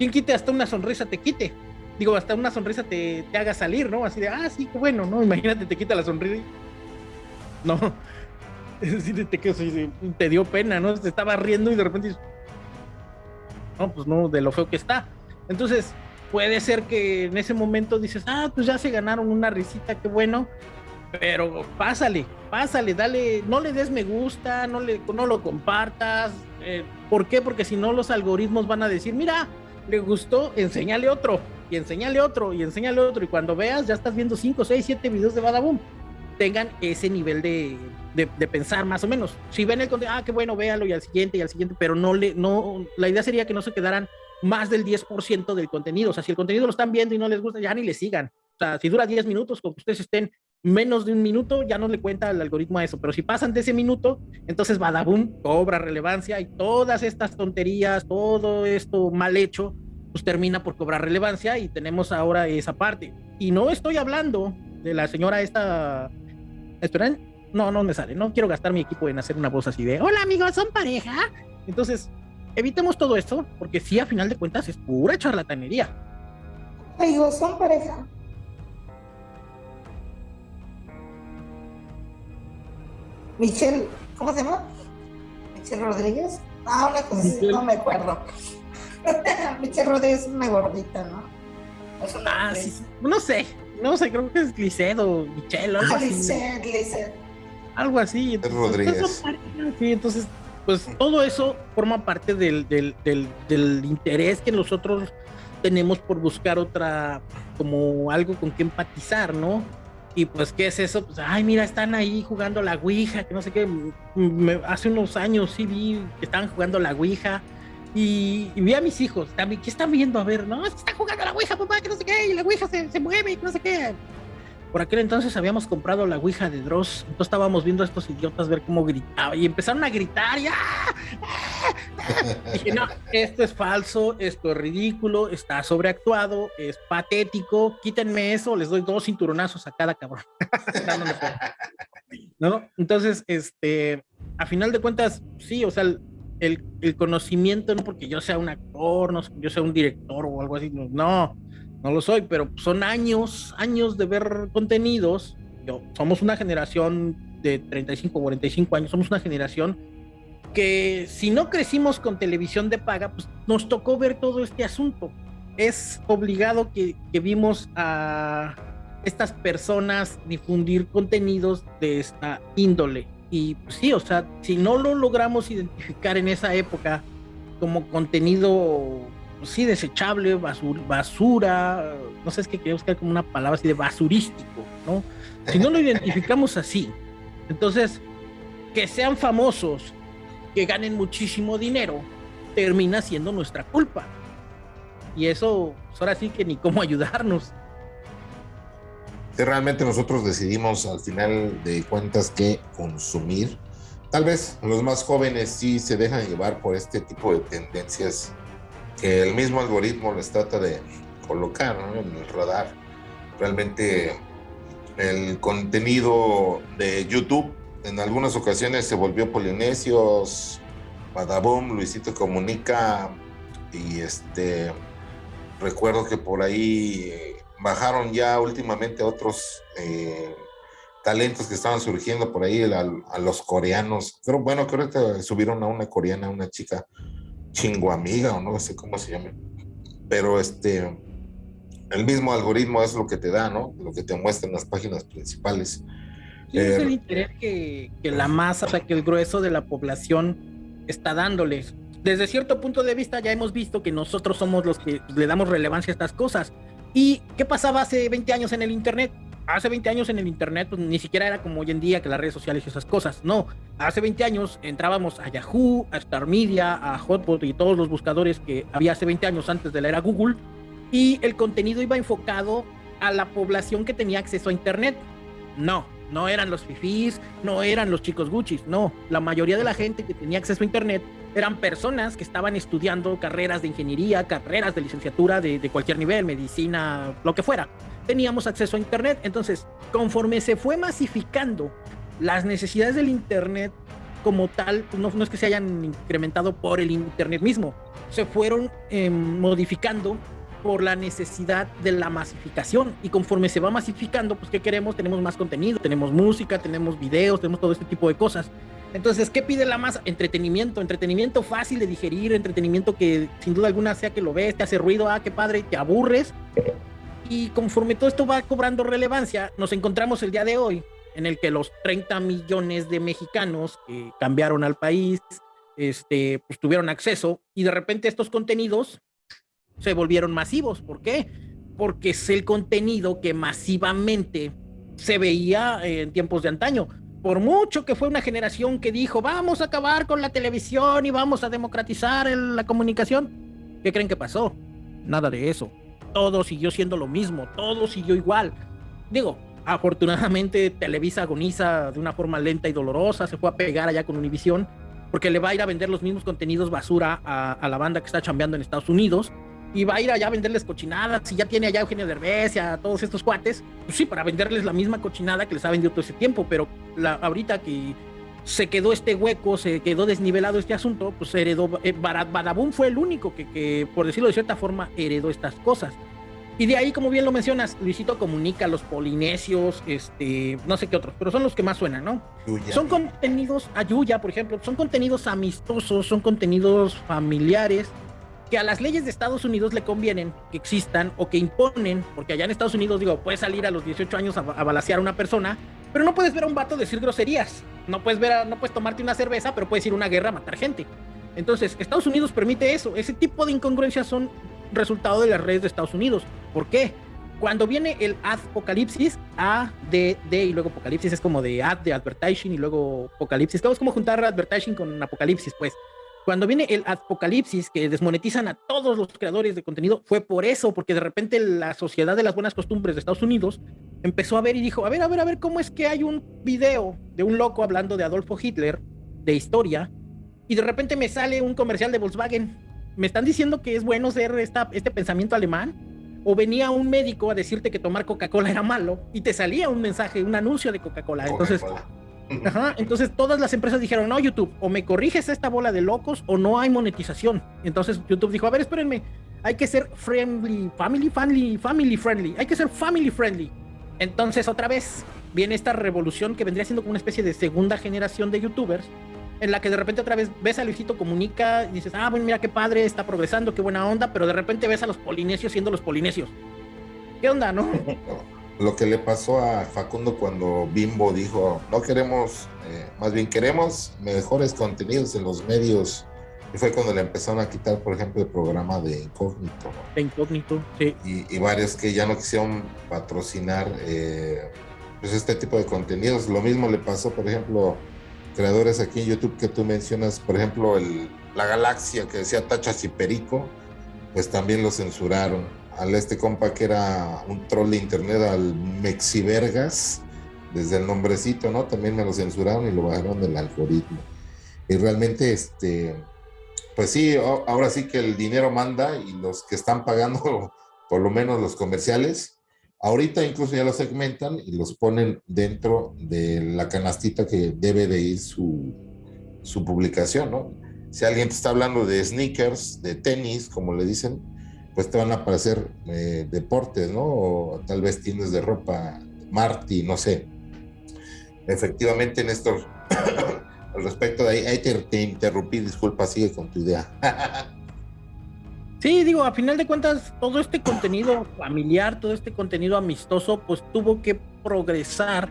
¿Quién quite hasta una sonrisa te quite? Digo, hasta una sonrisa te, te haga salir, ¿no? Así de, ah, sí, bueno, ¿no? Imagínate, te quita la sonrisa. No, es decir, te, dio pena, ¿no? Te estaba riendo y de repente no, pues no, de lo feo que está. Entonces, puede ser que en ese momento dices, ah, pues ya se ganaron una risita, qué bueno, pero pásale, pásale, dale, no le des me gusta, no, le, no lo compartas. Eh, ¿Por qué? Porque si no, los algoritmos van a decir, mira, le gustó, enséñale otro, y enséñale otro, y enséñale otro, y cuando veas, ya estás viendo 5, 6, 7 videos de Badaboom. Tengan ese nivel de, de, pensar más o menos. Si ven el contenido, ah, qué bueno, véalo, y al siguiente, y al siguiente, pero no le, no, la idea sería que no se quedaran más del 10% del contenido. O sea, si el contenido lo están viendo y no les gusta, ya ni le sigan. O sea, si dura 10 minutos, con que ustedes estén menos de un minuto, ya no le cuenta el algoritmo a eso. Pero si pasan de ese minuto, entonces Badaboom cobra relevancia y todas estas tonterías, todo esto mal hecho, pues termina por cobrar relevancia y tenemos ahora esa parte. Y no estoy hablando de la señora esta... ¿Esperen? No, no me sale. No quiero gastar mi equipo en hacer una voz así de, hola amigos, ¿son pareja? Entonces, evitemos todo esto, porque sí, a final de cuentas, es pura charlatanería. Amigos, son pareja. Michelle, ¿cómo se llama? Michelle Rodríguez. Ah, una cosa no me acuerdo. Michelle Rodríguez es una gordita, ¿no? ah, sí, no sé, no sé, creo que es Glicedo, Michelle, algo ah, así. Algo así. Entonces, Rodríguez. Sí, entonces, pues todo eso forma parte del, del, del, del interés que nosotros tenemos por buscar otra, como algo con que empatizar, ¿no? Y pues, ¿qué es eso? Pues, ay, mira, están ahí jugando la Ouija, que no sé qué. hace unos años sí vi que estaban jugando la Ouija. Y, vi a mis hijos también, ¿qué están viendo? A ver, no, es que están jugando la Ouija, papá, que no sé qué, y la Ouija se, se mueve, que no sé qué. Por aquel entonces habíamos comprado la Ouija de Dross, entonces estábamos viendo a estos idiotas ver cómo gritaban y empezaron a gritar y ¡ah! ¡Ah! dije, no, esto es falso, esto es ridículo, está sobreactuado, es patético, quítenme eso, les doy dos cinturonazos a cada cabrón. Entonces, este, a final de cuentas, sí, o sea, el, el, conocimiento, no porque yo sea un actor, no yo sea un director o algo así, no, no lo soy, pero son años, años de ver contenidos. Yo, somos una generación de 35, 45 años, somos una generación que si no crecimos con televisión de paga, pues nos tocó ver todo este asunto. Es obligado que, que vimos a estas personas difundir contenidos de esta índole. Y pues, sí, o sea, si no lo logramos identificar en esa época como contenido sí, desechable, basura, basura, no sé, es que quería buscar como una palabra así de basurístico, ¿no? Si no lo identificamos así, entonces, que sean famosos, que ganen muchísimo dinero, termina siendo nuestra culpa. Y eso, pues ahora sí que ni cómo ayudarnos. Realmente nosotros decidimos al final de cuentas que consumir, tal vez los más jóvenes sí se dejan llevar por este tipo de tendencias que el mismo algoritmo les trata de colocar en el radar. Realmente el contenido de YouTube en algunas ocasiones se volvió Polinesios, Badaboom, Luisito Comunica y este recuerdo que por ahí bajaron ya últimamente otros eh, talentos que estaban surgiendo por ahí a, los coreanos. Pero bueno, creo que subieron a una coreana, una chica chingo amiga o no sé cómo se llame. Pero este, el mismo algoritmo es lo que te da, ¿no? Lo que te muestra en las páginas principales. es el eh, interés que, que, la masa, o sea, que el grueso de la población está dándoles. Desde cierto punto de vista ya hemos visto que nosotros somos los que le damos relevancia a estas cosas. ¿Y qué pasaba hace 20 años en el Internet? hace 20 años en el internet pues, ni siquiera era como hoy en día que las redes sociales y esas cosas. No, hace 20 años entrábamos a Yahoo, a Star Media, a Hotbot y todos los buscadores que había hace 20 años antes de la era Google y el contenido iba enfocado a la población que tenía acceso a internet. No, no eran los fifís, no eran los chicos Gucci, no, la mayoría de la gente que tenía acceso a internet eran personas que estaban estudiando carreras de ingeniería, carreras de licenciatura de, de cualquier nivel, medicina, lo que fuera teníamos acceso a Internet. Entonces, conforme se fue masificando las necesidades del Internet como tal, pues no, es que se hayan incrementado por el Internet mismo, se fueron em, modificando por la necesidad de la masificación. Y conforme se va masificando, pues ¿qué queremos? Tenemos más contenido, tenemos música, tenemos videos, tenemos todo este tipo de cosas. Entonces, ¿qué pide la masa? Entretenimiento, entretenimiento fácil de digerir, entretenimiento que sin duda alguna sea que lo ves, te hace ruido, ah, qué padre, te aburres, y conforme todo esto va cobrando relevancia, nos encontramos el día de hoy en el que los 30 millones de mexicanos que cambiaron al país, este, pues tuvieron acceso y de repente estos contenidos se volvieron masivos. ¿Por qué? Porque es el contenido que masivamente se veía en tiempos de antaño. Por mucho que fue una generación que dijo, vamos a acabar con la televisión y vamos a democratizar la comunicación, ¿qué creen que pasó? Nada de eso todo siguió siendo lo mismo, todo siguió igual. Digo, afortunadamente Televisa agoniza de una forma lenta y dolorosa, se fue a pegar allá con Univision, porque le va a ir a vender los mismos contenidos basura a, la banda que está chambeando en Estados Unidos, y va a ir allá a venderles cochinadas, si ya tiene allá Eugenio Derbez y a todos estos cuates, pues sí, para venderles la misma cochinada que les ha vendido todo ese tiempo, pero la, ahorita que se quedó este hueco, se quedó desnivelado este asunto, pues heredó, eh, Badabun fue el único que, que, por decirlo de cierta forma, heredó estas cosas. Y de ahí, como bien lo mencionas, Luisito comunica los polinesios, este, no sé qué otros, pero son los que más suenan, ¿no? Son contenidos, Ayuya, por ejemplo, son contenidos amistosos, son contenidos familiares, que a las leyes de Estados Unidos le convienen que existan o que imponen, porque allá en Estados Unidos, digo, puedes salir a los 18 años a, a balasear a una persona, pero no puedes ver a un vato decir groserías. No puedes ver, no puedes tomarte una cerveza, pero puedes ir a una guerra a matar gente. Entonces, Estados Unidos permite eso. Ese tipo de incongruencias son resultado de las redes de Estados Unidos. ¿Por qué? cuando viene el apocalipsis, A, D, D y luego apocalipsis es como de ad de advertising y luego apocalipsis. Es como juntar advertising con apocalipsis, pues. Cuando viene el apocalipsis, que desmonetizan a todos los creadores de contenido, fue por eso, porque de repente la sociedad de las buenas costumbres de Estados Unidos empezó a ver y dijo, a ver, a ver, a ver, ¿cómo es que hay un video de un loco hablando de Adolfo Hitler, de historia, y de repente me sale un comercial de Volkswagen? ¿Me están diciendo que es bueno ser esta, este pensamiento alemán? ¿O venía un médico a decirte que tomar Coca-Cola era malo y te salía un mensaje, un anuncio de Coca-Cola? Entonces... Entonces todas las empresas dijeron, no, YouTube, o me corriges esta bola de locos o no hay monetización. Entonces YouTube dijo, a ver, espérenme, hay que ser friendly, family, family, family friendly, hay que ser family friendly. Entonces otra vez viene esta revolución que vendría siendo como una especie de segunda generación de YouTubers, en la que de repente otra vez ves a Luisito Comunica y dices, ah, bueno, mira qué padre, está progresando, qué buena onda, pero de repente ves a los polinesios siendo los polinesios. ¿Qué onda, no? lo que le pasó a Facundo cuando Bimbo dijo, no queremos, eh, más bien queremos mejores contenidos en los medios. Y fue cuando le empezaron a quitar, por ejemplo, el programa de Incógnito. De Incógnito, sí. Y, varios que ya no quisieron patrocinar eh, pues este tipo de contenidos. Lo mismo le pasó, por ejemplo, creadores aquí en YouTube que tú mencionas, por ejemplo, el, la galaxia que decía Tachas y Perico, pues también lo censuraron al este compa que era un troll de internet, al Mexivergas, desde el nombrecito, ¿no? También me lo censuraron y lo bajaron del algoritmo. Y realmente, este, pues sí, ahora sí que el dinero manda y los que están pagando, por lo menos los comerciales, ahorita incluso ya los segmentan y los ponen dentro de la canastita que debe de ir su, su publicación, ¿no? Si alguien te está hablando de sneakers, de tenis, como le dicen, pues te van a aparecer eh, deportes, ¿no? O tal vez tienes de ropa Marty, no sé. Efectivamente, Néstor, al respecto de ahí, ahí te, interrumpí, disculpa, sigue con tu idea. Sí, digo, a final de cuentas, todo este contenido familiar, todo este contenido amistoso, pues tuvo que progresar,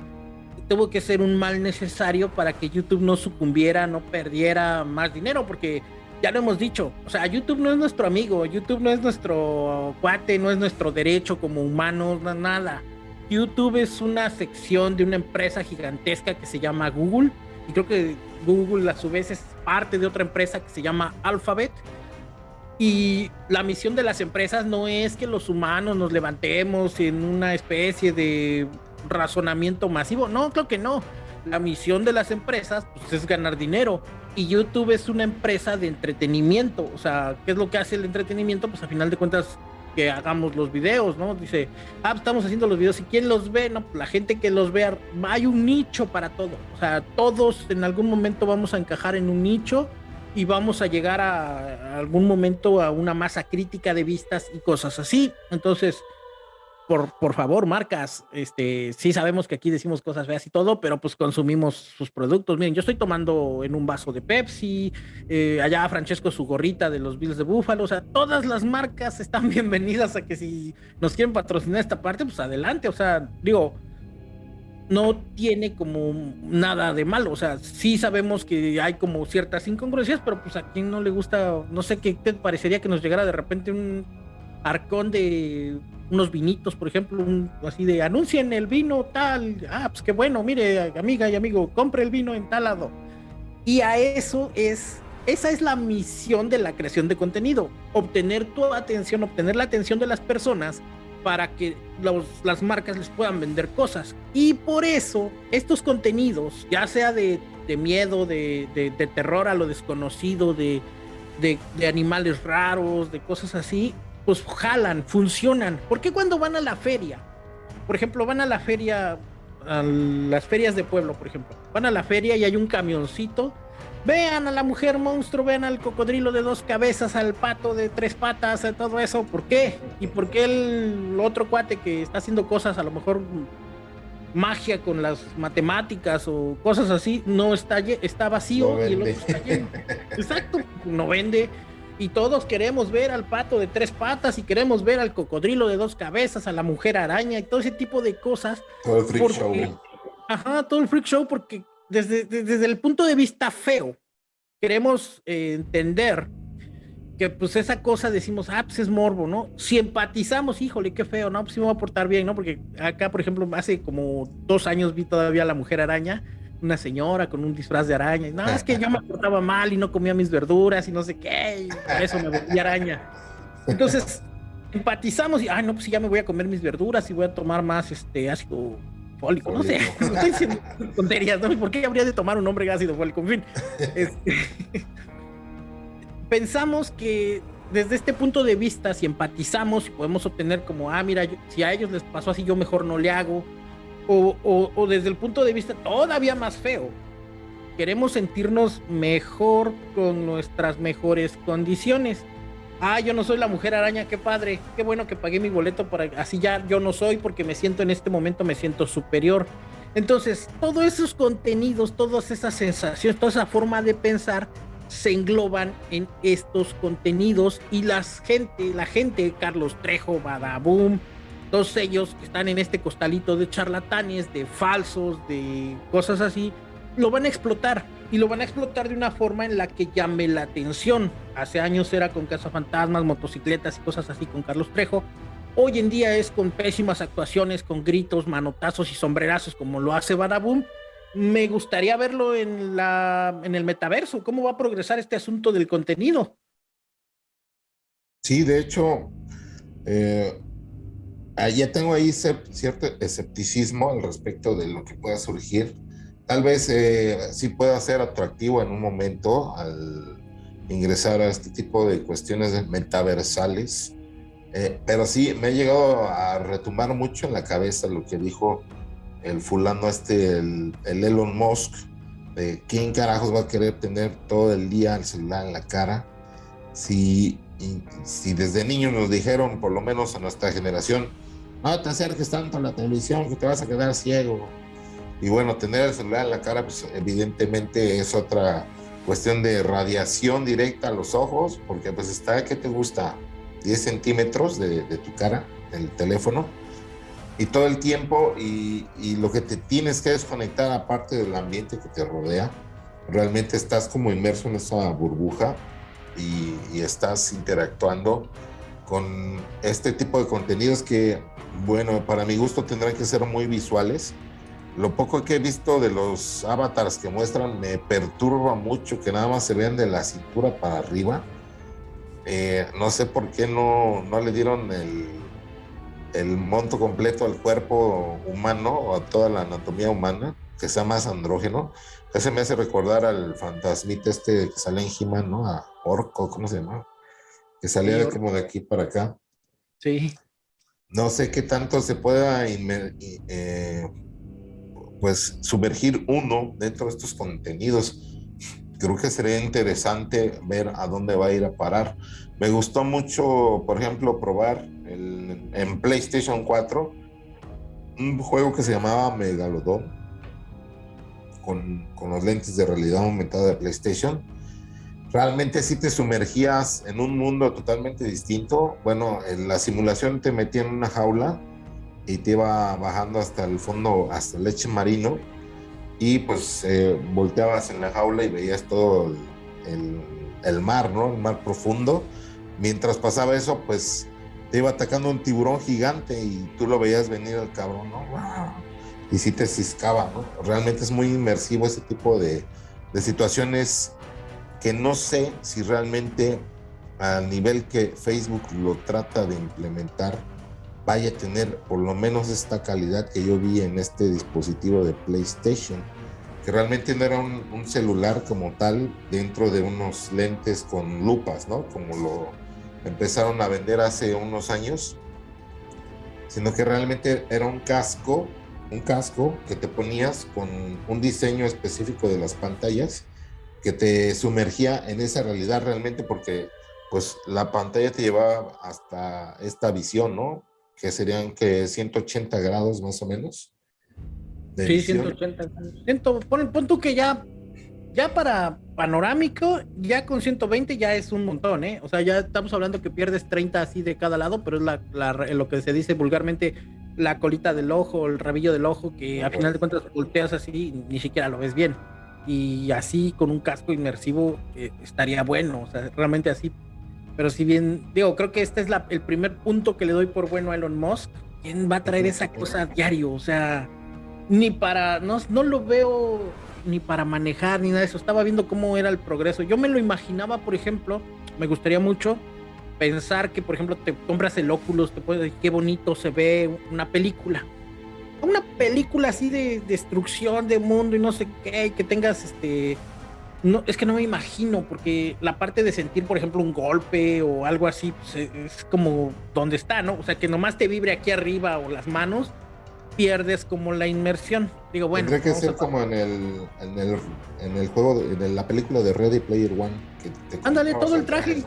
tuvo que ser un mal necesario para que YouTube no sucumbiera, no perdiera más dinero, porque ya lo hemos dicho, o sea, YouTube no es nuestro amigo, YouTube no es nuestro cuate, no es nuestro derecho como humanos, nada. YouTube es una sección de una empresa gigantesca que se llama Google, y creo que Google a su vez es parte de otra empresa que se llama Alphabet. Y la misión de las empresas no es que los humanos nos levantemos en una especie de razonamiento masivo, no, creo que no. La misión de las empresas pues, es ganar dinero y YouTube es una empresa de entretenimiento. O sea, ¿qué es lo que hace el entretenimiento? Pues a final de cuentas que hagamos los videos, ¿no? Dice, ah, estamos haciendo los videos y quién los ve, no, la gente que los vea, hay un nicho para todo. O sea, todos en algún momento vamos a encajar en un nicho y vamos a llegar a, a algún momento a una masa crítica de vistas y cosas así. Entonces, por, favor, marcas, este, sí sabemos que aquí decimos cosas feas y todo, pero pues consumimos sus productos. Miren, yo estoy tomando en un vaso de Pepsi, eh, allá Francesco su gorrita de los Bills de Búfalo, o sea, todas las marcas están bienvenidas a que si nos quieren patrocinar esta parte, pues adelante, o sea, digo, no tiene como nada de malo, o sea, sí sabemos que hay como ciertas incongruencias, pero pues a quien no le gusta, no sé qué te parecería que nos llegara de repente un arcón de unos vinitos, por ejemplo, así de anuncien el vino tal, ah, pues qué bueno, mire, amiga y amigo, compre el vino en tal lado. Y a eso es, esa es la misión de la creación de contenido, obtener tu atención, obtener la atención de las personas para que las marcas les puedan vender cosas. Y por eso estos contenidos, ya sea de, miedo, de, de, terror a lo desconocido, de, de animales raros, de cosas así, pues jalan, funcionan. ¿Por qué cuando van a la feria? Por ejemplo, van a la feria, a las ferias de pueblo, por ejemplo. Van a la feria y hay un camioncito. Vean a la mujer monstruo, vean al cocodrilo de dos cabezas, al pato de tres patas, a todo eso. ¿Por qué? ¿Y por qué el otro cuate que está haciendo cosas, a lo mejor magia con las matemáticas o cosas así, no está, está vacío y el otro está lleno? Exacto, no vende y todos queremos ver al pato de tres patas y queremos ver al cocodrilo de dos cabezas, a la mujer araña y todo ese tipo de cosas. Todo el freak show. Ajá, todo el freak show porque desde, desde el punto de vista feo queremos eh, entender que pues esa cosa decimos, ah, pues es morbo, ¿no? Si empatizamos, híjole, qué feo, ¿no? Pues sí me va a portar bien, ¿no? Porque acá, por ejemplo, hace como dos años vi todavía a la mujer araña, una señora con un disfraz de araña. Y, no, es que yo me portaba mal y no comía mis verduras y no sé qué, y por eso me volví araña. Entonces, empatizamos y, ay, no, pues ya me voy a comer mis verduras y voy a tomar más este ácido fólico, no sé, estoy diciendo tonterías, ¿no? ¿Por qué habría de tomar un hombre ácido fólico? En fin, este, pensamos que desde este punto de vista, si empatizamos y podemos obtener como, ah, mira, si a ellos les pasó así, yo mejor no le hago, o, desde el punto de vista todavía más feo, queremos sentirnos mejor con nuestras mejores condiciones. Ah, yo no soy la mujer araña, qué padre, qué bueno que pagué mi boleto para así ya yo no soy porque me siento en este momento me siento superior. Entonces, todos esos contenidos, todas esas sensaciones, toda esa forma de pensar se engloban en estos contenidos y las gente, la gente, Carlos Trejo, Badaboom, todos ellos que están en este costalito de charlatanes, de falsos, de cosas así, lo van a explotar y lo van a explotar de una forma en la que llame la atención. Hace años era con cazafantasmas, motocicletas y cosas así con Carlos Trejo. Hoy en día es con pésimas actuaciones, con gritos, manotazos y sombrerazos como lo hace Badaboom me gustaría verlo en, la, en el metaverso. ¿Cómo va a progresar este asunto del contenido? Sí, de hecho, eh, ya tengo ahí cierto escepticismo al respecto de lo que pueda surgir. Tal vez eh, sí pueda ser atractivo en un momento al ingresar a este tipo de cuestiones metaversales, eh, pero sí me ha llegado a retumbar mucho en la cabeza lo que dijo el fulano este, el, Elon Musk, de quién carajos va a querer tener todo el día el celular en la cara. Si, si desde niños nos dijeron, por lo menos a nuestra generación, no te acerques tanto a la televisión que te vas a quedar ciego. Y bueno, tener el celular en la cara, pues evidentemente es otra cuestión de radiación directa a los ojos, porque pues está, ¿qué te gusta? 10 centímetros de, de tu cara, el teléfono y todo el tiempo y, lo que te tienes que desconectar aparte del ambiente que te rodea, realmente estás como inmerso en esa burbuja y, estás interactuando con este tipo de contenidos que, bueno, para mi gusto tendrán que ser muy visuales. Lo poco que he visto de los avatars que muestran me perturba mucho que nada más se vean de la cintura para arriba. Eh, no sé por qué no, no le dieron el, el monto completo al cuerpo humano o a toda la anatomía humana, que sea más andrógeno. Ese me hace recordar al fantasmita este que sale en he ¿no? A Orco, ¿cómo se llama? Que salía como de aquí para acá. Sí. No sé qué tanto se pueda eh, pues sumergir uno dentro de estos contenidos. Creo que sería interesante ver a dónde va a ir a parar. Me gustó mucho, por ejemplo, probar en PlayStation 4 un juego que se llamaba Megalodon con, con los lentes de realidad aumentada de PlayStation. Realmente sí te sumergías en un mundo totalmente distinto. Bueno, en la simulación te metía en una jaula y te iba bajando hasta el fondo, hasta el leche marino. Y pues eh, volteabas en la jaula y veías todo el, el, mar, ¿no? El mar profundo. Mientras pasaba eso, pues te iba atacando un tiburón gigante y tú lo veías venir al cabrón, ¿no? Y sí te ciscaba, ¿no? Realmente es muy inmersivo ese tipo de, de situaciones que no sé si realmente a nivel que Facebook lo trata de implementar vaya a tener por lo menos esta calidad que yo vi en este dispositivo de PlayStation, que realmente no era un, un celular como tal dentro de unos lentes con lupas, ¿no? Como lo, empezaron a vender hace unos años, sino que realmente era un casco, un casco que te ponías con un diseño específico de las pantallas que te sumergía en esa realidad realmente porque pues la pantalla te llevaba hasta esta visión, ¿no? Que serían que 180 grados más o menos. sí, 180. pon, pon tú que ya ya para panorámico, ya con 120 ya es un montón, ¿eh? O sea, ya estamos hablando que pierdes 30 así de cada lado, pero es la, lo que se dice vulgarmente la colita del ojo, el rabillo del ojo, que a final de cuentas volteas así y ni siquiera lo ves bien. Y así con un casco inmersivo eh, estaría bueno, o sea, realmente así Pero si bien, digo, creo que este es la, el primer punto que le doy por bueno a Elon Musk. ¿Quién va a traer esa cosa a diario? O sea, ni para, no, no lo veo ni para manejar ni nada de eso. Estaba viendo cómo era el progreso. Yo me lo imaginaba, por ejemplo, me gustaría mucho pensar que, por ejemplo, te compras el Oculus, te puedes decir qué bonito se ve una película. Una película así de destrucción de mundo y no sé qué, que tengas este. No, es que no me imagino, porque la parte de sentir, por ejemplo, un golpe o algo así, pues, e, es como donde está, ¿no? O sea, que nomás te vibre aquí arriba o las manos, pierdes como la inmersión. Digo, bueno. Tendría que ser como en el, en el, en el juego, de, en la película de Ready Player One. Ándale, todo el traje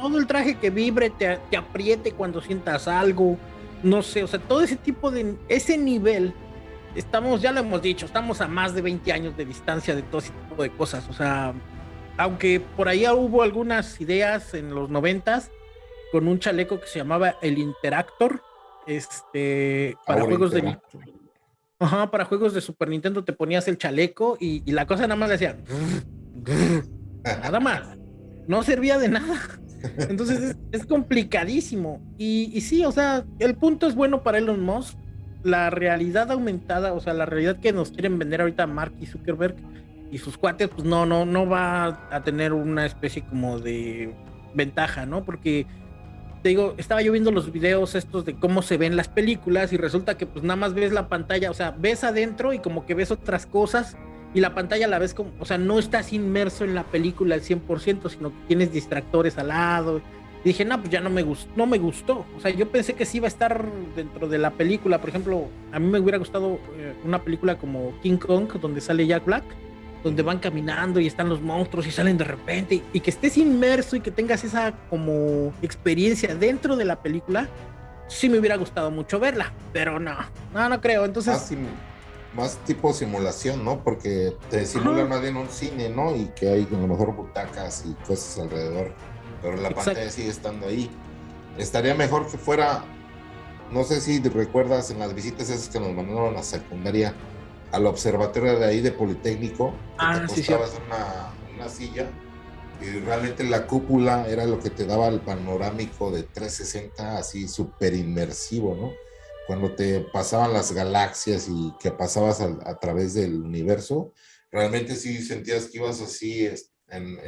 todo el traje que vibre, te, te, apriete cuando sientas algo, no sé, o sea, todo ese tipo de, ese nivel, estamos, ya lo hemos dicho, estamos a más de 20 años de distancia de todo ese tipo de cosas, o sea, aunque por ahí hubo algunas ideas en los noventas con un chaleco que se llamaba el Interactor, este, para juegos de... Ajá, para juegos de Super Nintendo te ponías el chaleco y, y la cosa nada más le hacía... nada más. No servía de nada. Entonces es, complicadísimo. Y, y, sí, o sea, el punto es bueno para Elon Musk. La realidad aumentada, o sea, la realidad que nos quieren vender ahorita Mark y Zuckerberg y sus cuates, pues no, no, no va a tener una especie como de ventaja, ¿no? Porque te digo, estaba yo viendo los videos estos de cómo se ven las películas y resulta que pues nada más ves la pantalla, o sea, ves adentro y como que ves otras cosas y la pantalla la ves como, o sea, no estás inmerso en la película al 100%, sino que tienes distractores al lado. Y dije, no, pues ya no me gustó, no me gustó. O sea, yo pensé que sí iba a estar dentro de la película. Por ejemplo, a mí me hubiera gustado eh, una película como King Kong, donde sale Jack Black, donde van caminando y están los monstruos y salen de repente, y que estés inmerso y que tengas esa como experiencia dentro de la película. Sí me hubiera gustado mucho verla, pero no, no, no creo. Entonces... Ah, más tipo simulación, ¿no? Porque te simula más bien un cine, ¿no? Y que hay a lo mejor butacas y cosas alrededor, pero la pantalla sigue estando ahí. Estaría mejor que fuera, no sé si recuerdas en las visitas esas que nos mandaron a la secundaria, al observatorio de ahí de Politécnico, ah, te sí, una, una silla y realmente la cúpula era lo que te daba el panorámico de 360 así súper inmersivo, ¿no? Cuando te pasaban las galaxias y que pasabas a, través del universo, realmente sí sentías que ibas así en,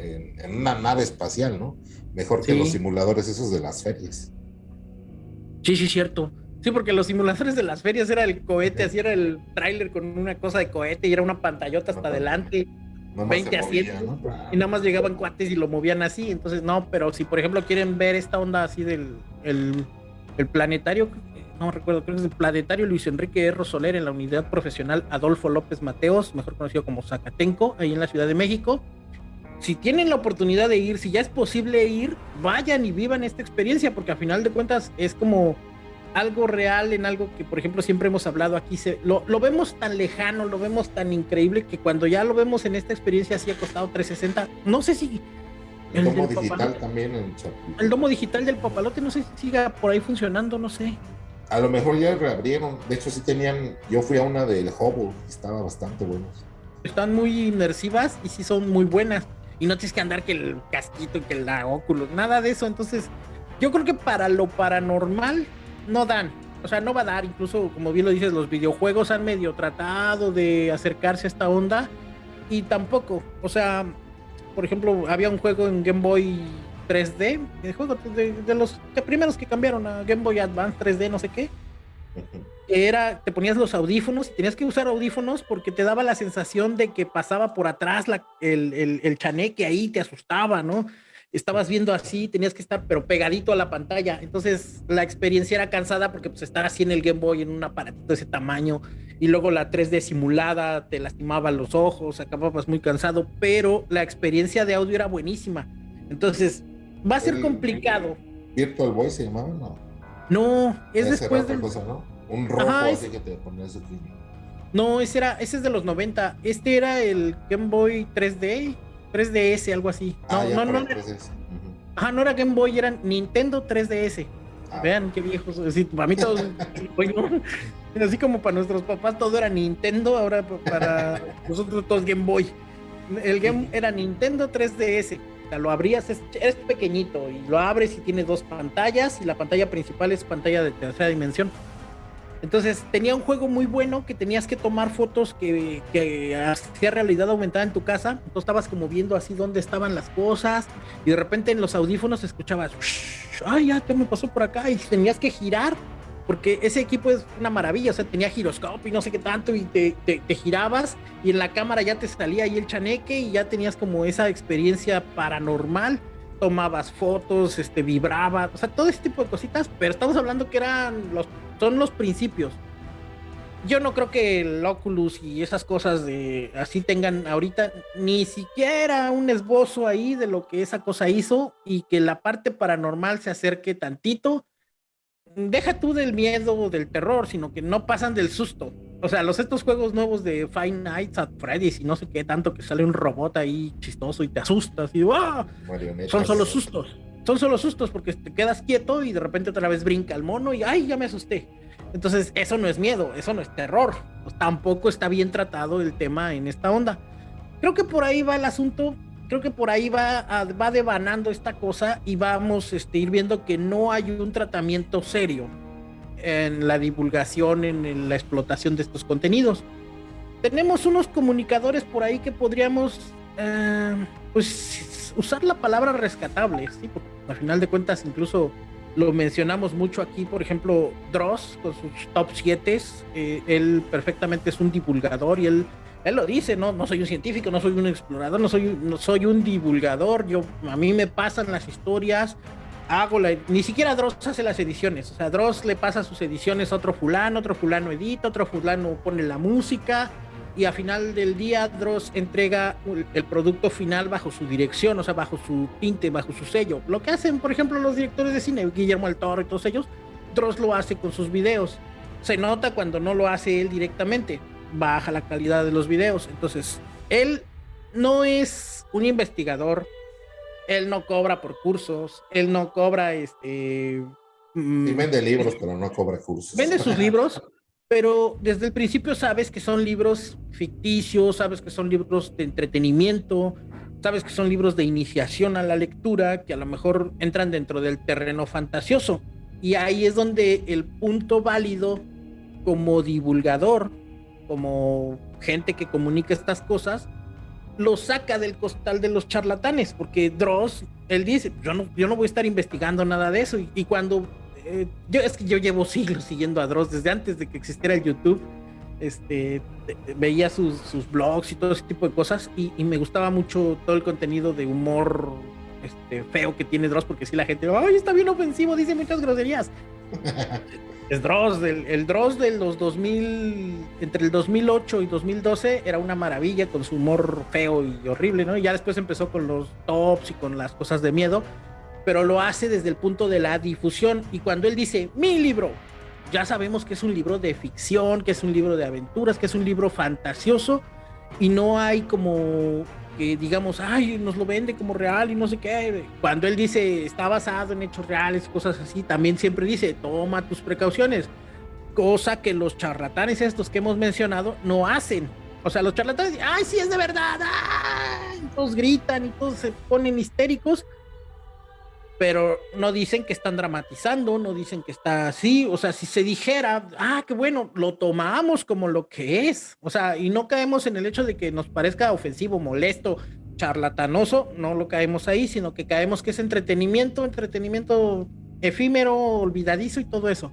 en, una nave espacial, ¿no? Mejor que los simuladores esos de las ferias. Sí, sí, cierto. Sí, porque los simuladores de las ferias era el cohete, así era el tráiler con una cosa de cohete y era una pantallota hasta adelante. 20 asientos y nada más llegaban cuates y lo movían así, entonces no, pero si por ejemplo quieren ver esta onda así del el, el planetario, no recuerdo, creo que es el Planetario Luis Enrique R. Soler en la unidad profesional Adolfo López Mateos, mejor conocido como Zacatenco, ahí en la Ciudad de México. Si tienen la oportunidad de ir, si ya es posible ir, vayan y vivan esta experiencia, porque a final de cuentas es como algo real en algo que, por ejemplo, siempre hemos hablado aquí. Se, lo, lo, vemos tan lejano, lo vemos tan increíble que cuando ya lo vemos en esta experiencia así ha costado 360, no sé si. El, domo digital también en El domo digital del papalote, no sé si siga por ahí funcionando, no sé a lo mejor ya reabrieron. De hecho, sí tenían. Yo fui a una del Hubble, estaba bastante buenos. Están muy inmersivas y sí son muy buenas. Y no tienes que andar que el casquito y que el óculo, nada de eso. Entonces, yo creo que para lo paranormal no dan. O sea, no va a dar. Incluso, como bien lo dices, los videojuegos han medio tratado de acercarse a esta onda y tampoco. O sea, por ejemplo, había un juego en Game Boy 3D, el juego de, los primeros que cambiaron a Game Boy Advance 3D, no sé qué. Era, te ponías los audífonos y tenías que usar audífonos porque te daba la sensación de que pasaba por atrás la, el, el, el chaneque ahí, te asustaba, ¿no? Estabas viendo así, tenías que estar pero pegadito a la pantalla. Entonces la experiencia era cansada porque pues estar así en el Game Boy en un aparatito de ese tamaño y luego la 3D simulada te lastimaba los ojos, acababas muy cansado, pero la experiencia de audio era buenísima. Entonces, Va a ser complicado. Virtual Boy se llamaba, ¿no? No, es después de. ¿no? Un rojo así que te ponías aquí. No, ese era, ese es de los 90. Este era el Game Boy 3D, 3DS, algo así. Ah, no, no, no. Era, ajá, no era Game Boy, era Nintendo 3DS. Ah. Vean qué viejos. Así, para mí todo. así como para nuestros papás todo era Nintendo, ahora para nosotros todos Game Boy. El Game era Nintendo 3DS sea, lo abrías, es, es, pequeñito y lo abres y tiene dos pantallas y la pantalla principal es pantalla de tercera dimensión. Entonces tenía un juego muy bueno que tenías que tomar fotos que, que hacía realidad aumentada en tu casa. Entonces estabas como viendo así dónde estaban las cosas y de repente en los audífonos escuchabas, ay, ya, ¿qué me pasó por acá? Y tenías que girar porque ese equipo es una maravilla, o sea, tenía giroscopio y no sé qué tanto, y te, te, girabas y en la cámara ya te salía ahí el chaneque y ya tenías como esa experiencia paranormal, tomabas fotos, este, vibraba, o sea, todo ese tipo de cositas, pero estamos hablando que eran los, son los principios. Yo no creo que el Oculus y esas cosas de así tengan ahorita ni siquiera un esbozo ahí de lo que esa cosa hizo y que la parte paranormal se acerque tantito deja tú del miedo o del terror, sino que no pasan del susto. O sea, los estos juegos nuevos de Five Nights at Freddy's y no sé qué tanto que sale un robot ahí chistoso y te asustas y ¡ah! son solo sustos. Son solo sustos porque te quedas quieto y de repente otra vez brinca el mono y ¡ay, ya me asusté! Entonces, eso no es miedo, eso no es terror. Pues tampoco está bien tratado el tema en esta onda. Creo que por ahí va el asunto creo que por ahí va, va devanando esta cosa y vamos este, ir viendo que no hay un tratamiento serio en la divulgación, en, la explotación de estos contenidos. Tenemos unos comunicadores por ahí que podríamos, eh, pues, usar la palabra rescatable, ¿sí? Porque al final de cuentas incluso lo mencionamos mucho aquí, por ejemplo, Dross con sus top 7, eh, él perfectamente es un divulgador y él él lo dice, no, no soy un científico, no soy un explorador, no soy, no soy un divulgador, yo, a mí me pasan las historias, hago la, ni siquiera Dross hace las ediciones, o sea, Dross le pasa sus ediciones a otro fulano, otro fulano edita, otro fulano pone la música, y a final del día Dross entrega el producto final bajo su dirección, o sea, bajo su tinte, bajo su sello. Lo que hacen, por ejemplo, los directores de cine, Guillermo del Toro y todos ellos, Dross lo hace con sus videos. Se nota cuando no lo hace él directamente baja la calidad de los videos. Entonces, él no es un investigador, él no cobra por cursos, él no cobra este... Mm, vende libros, pero no cobra cursos. Vende sus libros, pero desde el principio sabes que son libros ficticios, sabes que son libros de entretenimiento, sabes que son libros de iniciación a la lectura, que a lo mejor entran dentro del terreno fantasioso. Y ahí es donde el punto válido como divulgador como gente que comunica estas cosas, lo saca del costal de los charlatanes, porque Dross, él dice, yo no, yo no voy a estar investigando nada de eso, y, cuando, eh, yo es que yo llevo siglos siguiendo a Dross, desde antes de que existiera el YouTube, este, veía sus, sus blogs y todo ese tipo de cosas, y, me gustaba mucho todo el contenido de humor este, feo que tiene Dross, porque si la gente, ay, está bien ofensivo, dice muchas groserías. El Dross, el Dross de los 2000, entre el 2008 y 2012 era una maravilla con su humor feo y horrible, ¿no? Y ya después empezó con los tops y con las cosas de miedo, pero lo hace desde el punto de la difusión. Y cuando él dice, mi libro, ya sabemos que es un libro de ficción, que es un libro de aventuras, que es un libro fantasioso y no hay como que digamos, ay, nos lo vende como real y no sé qué. Cuando él dice está basado en hechos reales, cosas así, también siempre dice toma tus precauciones, cosa que los charlatanes estos que hemos mencionado no hacen. O sea, los charlatanes, ay, sí es de verdad, todos gritan y todos se ponen histéricos pero no dicen que están dramatizando, no dicen que está así, o sea, si se dijera, ah, qué bueno, lo tomamos como lo que es, o sea, y no caemos en el hecho de que nos parezca ofensivo, molesto, charlatanoso, no lo caemos ahí, sino que caemos que es entretenimiento, entretenimiento efímero, olvidadizo y todo eso.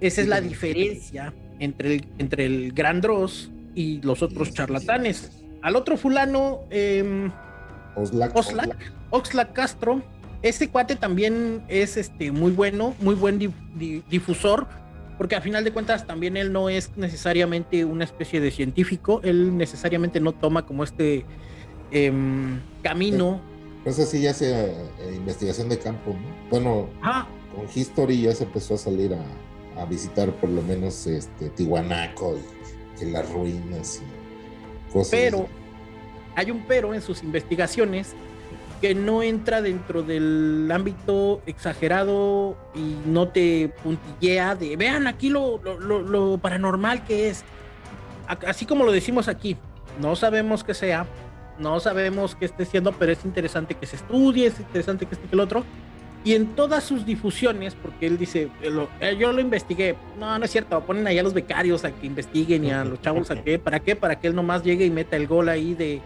Esa es la diferencia entre el, entre el gran Dross y los otros charlatanes. Al otro fulano, eh, Oxlack, Oxlack Castro, este cuate también es este, muy bueno, muy buen difusor, porque a final de cuentas también él no es necesariamente una especie de científico, él necesariamente no toma como este em, camino. Pues así ya sea eh, investigación de campo, ¿no? Bueno, con History ya se empezó a salir a, visitar por lo menos este Tihuanaco y, las ruinas y cosas. Pero hay un pero en sus investigaciones que no entra dentro del ámbito exagerado y no te puntillea de vean aquí lo, paranormal que es. Así como lo decimos aquí, no sabemos qué sea, no sabemos qué esté siendo, pero es interesante que se estudie, es interesante que esté que el otro. Y en todas sus difusiones, porque él dice, eh, yo lo investigué, no, no es cierto, ponen ahí a los becarios a que investiguen y a los chavos a qué, ¿para qué? Para que él nomás llegue y meta el gol ahí de,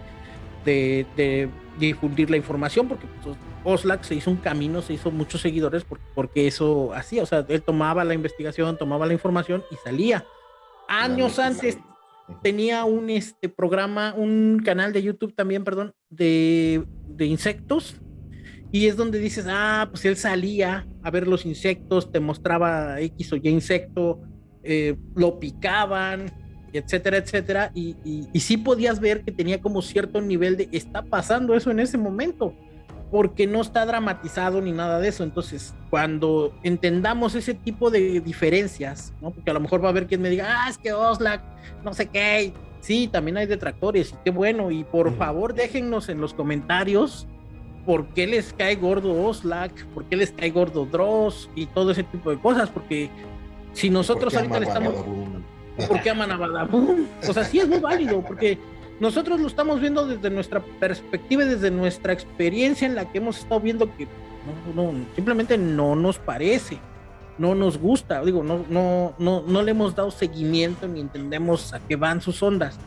de, difundir la información, porque pues, Oslac se hizo un camino, se hizo muchos seguidores porque, eso hacía, o sea, él tomaba la investigación, tomaba la información y salía. Años antes tenía un este programa, un canal de YouTube también, perdón, de, de insectos y es donde dices, ah, pues él salía a ver los insectos, te mostraba X o Y insecto, eh, lo picaban, etcétera, etcétera, y, y, sí podías ver que tenía como cierto nivel de, está pasando eso en ese momento, porque no está dramatizado ni nada de eso. Entonces, cuando entendamos ese tipo de diferencias, ¿no? porque a lo mejor va a haber quien me diga, ah, es que Oslac, no sé qué, sí, también hay detractores, y qué bueno, y por favor déjennos en los comentarios por qué les cae gordo Oslac, por qué les cae gordo Dross y todo ese tipo de cosas, porque si nosotros ahorita le estamos... ¿Por qué aman a Badabun? O sea, sí es muy válido, porque nosotros lo estamos viendo desde nuestra perspectiva y desde nuestra experiencia en la que hemos estado viendo que no, simplemente no nos parece, no nos gusta, digo, no, no, no, no le hemos dado seguimiento ni entendemos a qué van sus ondas.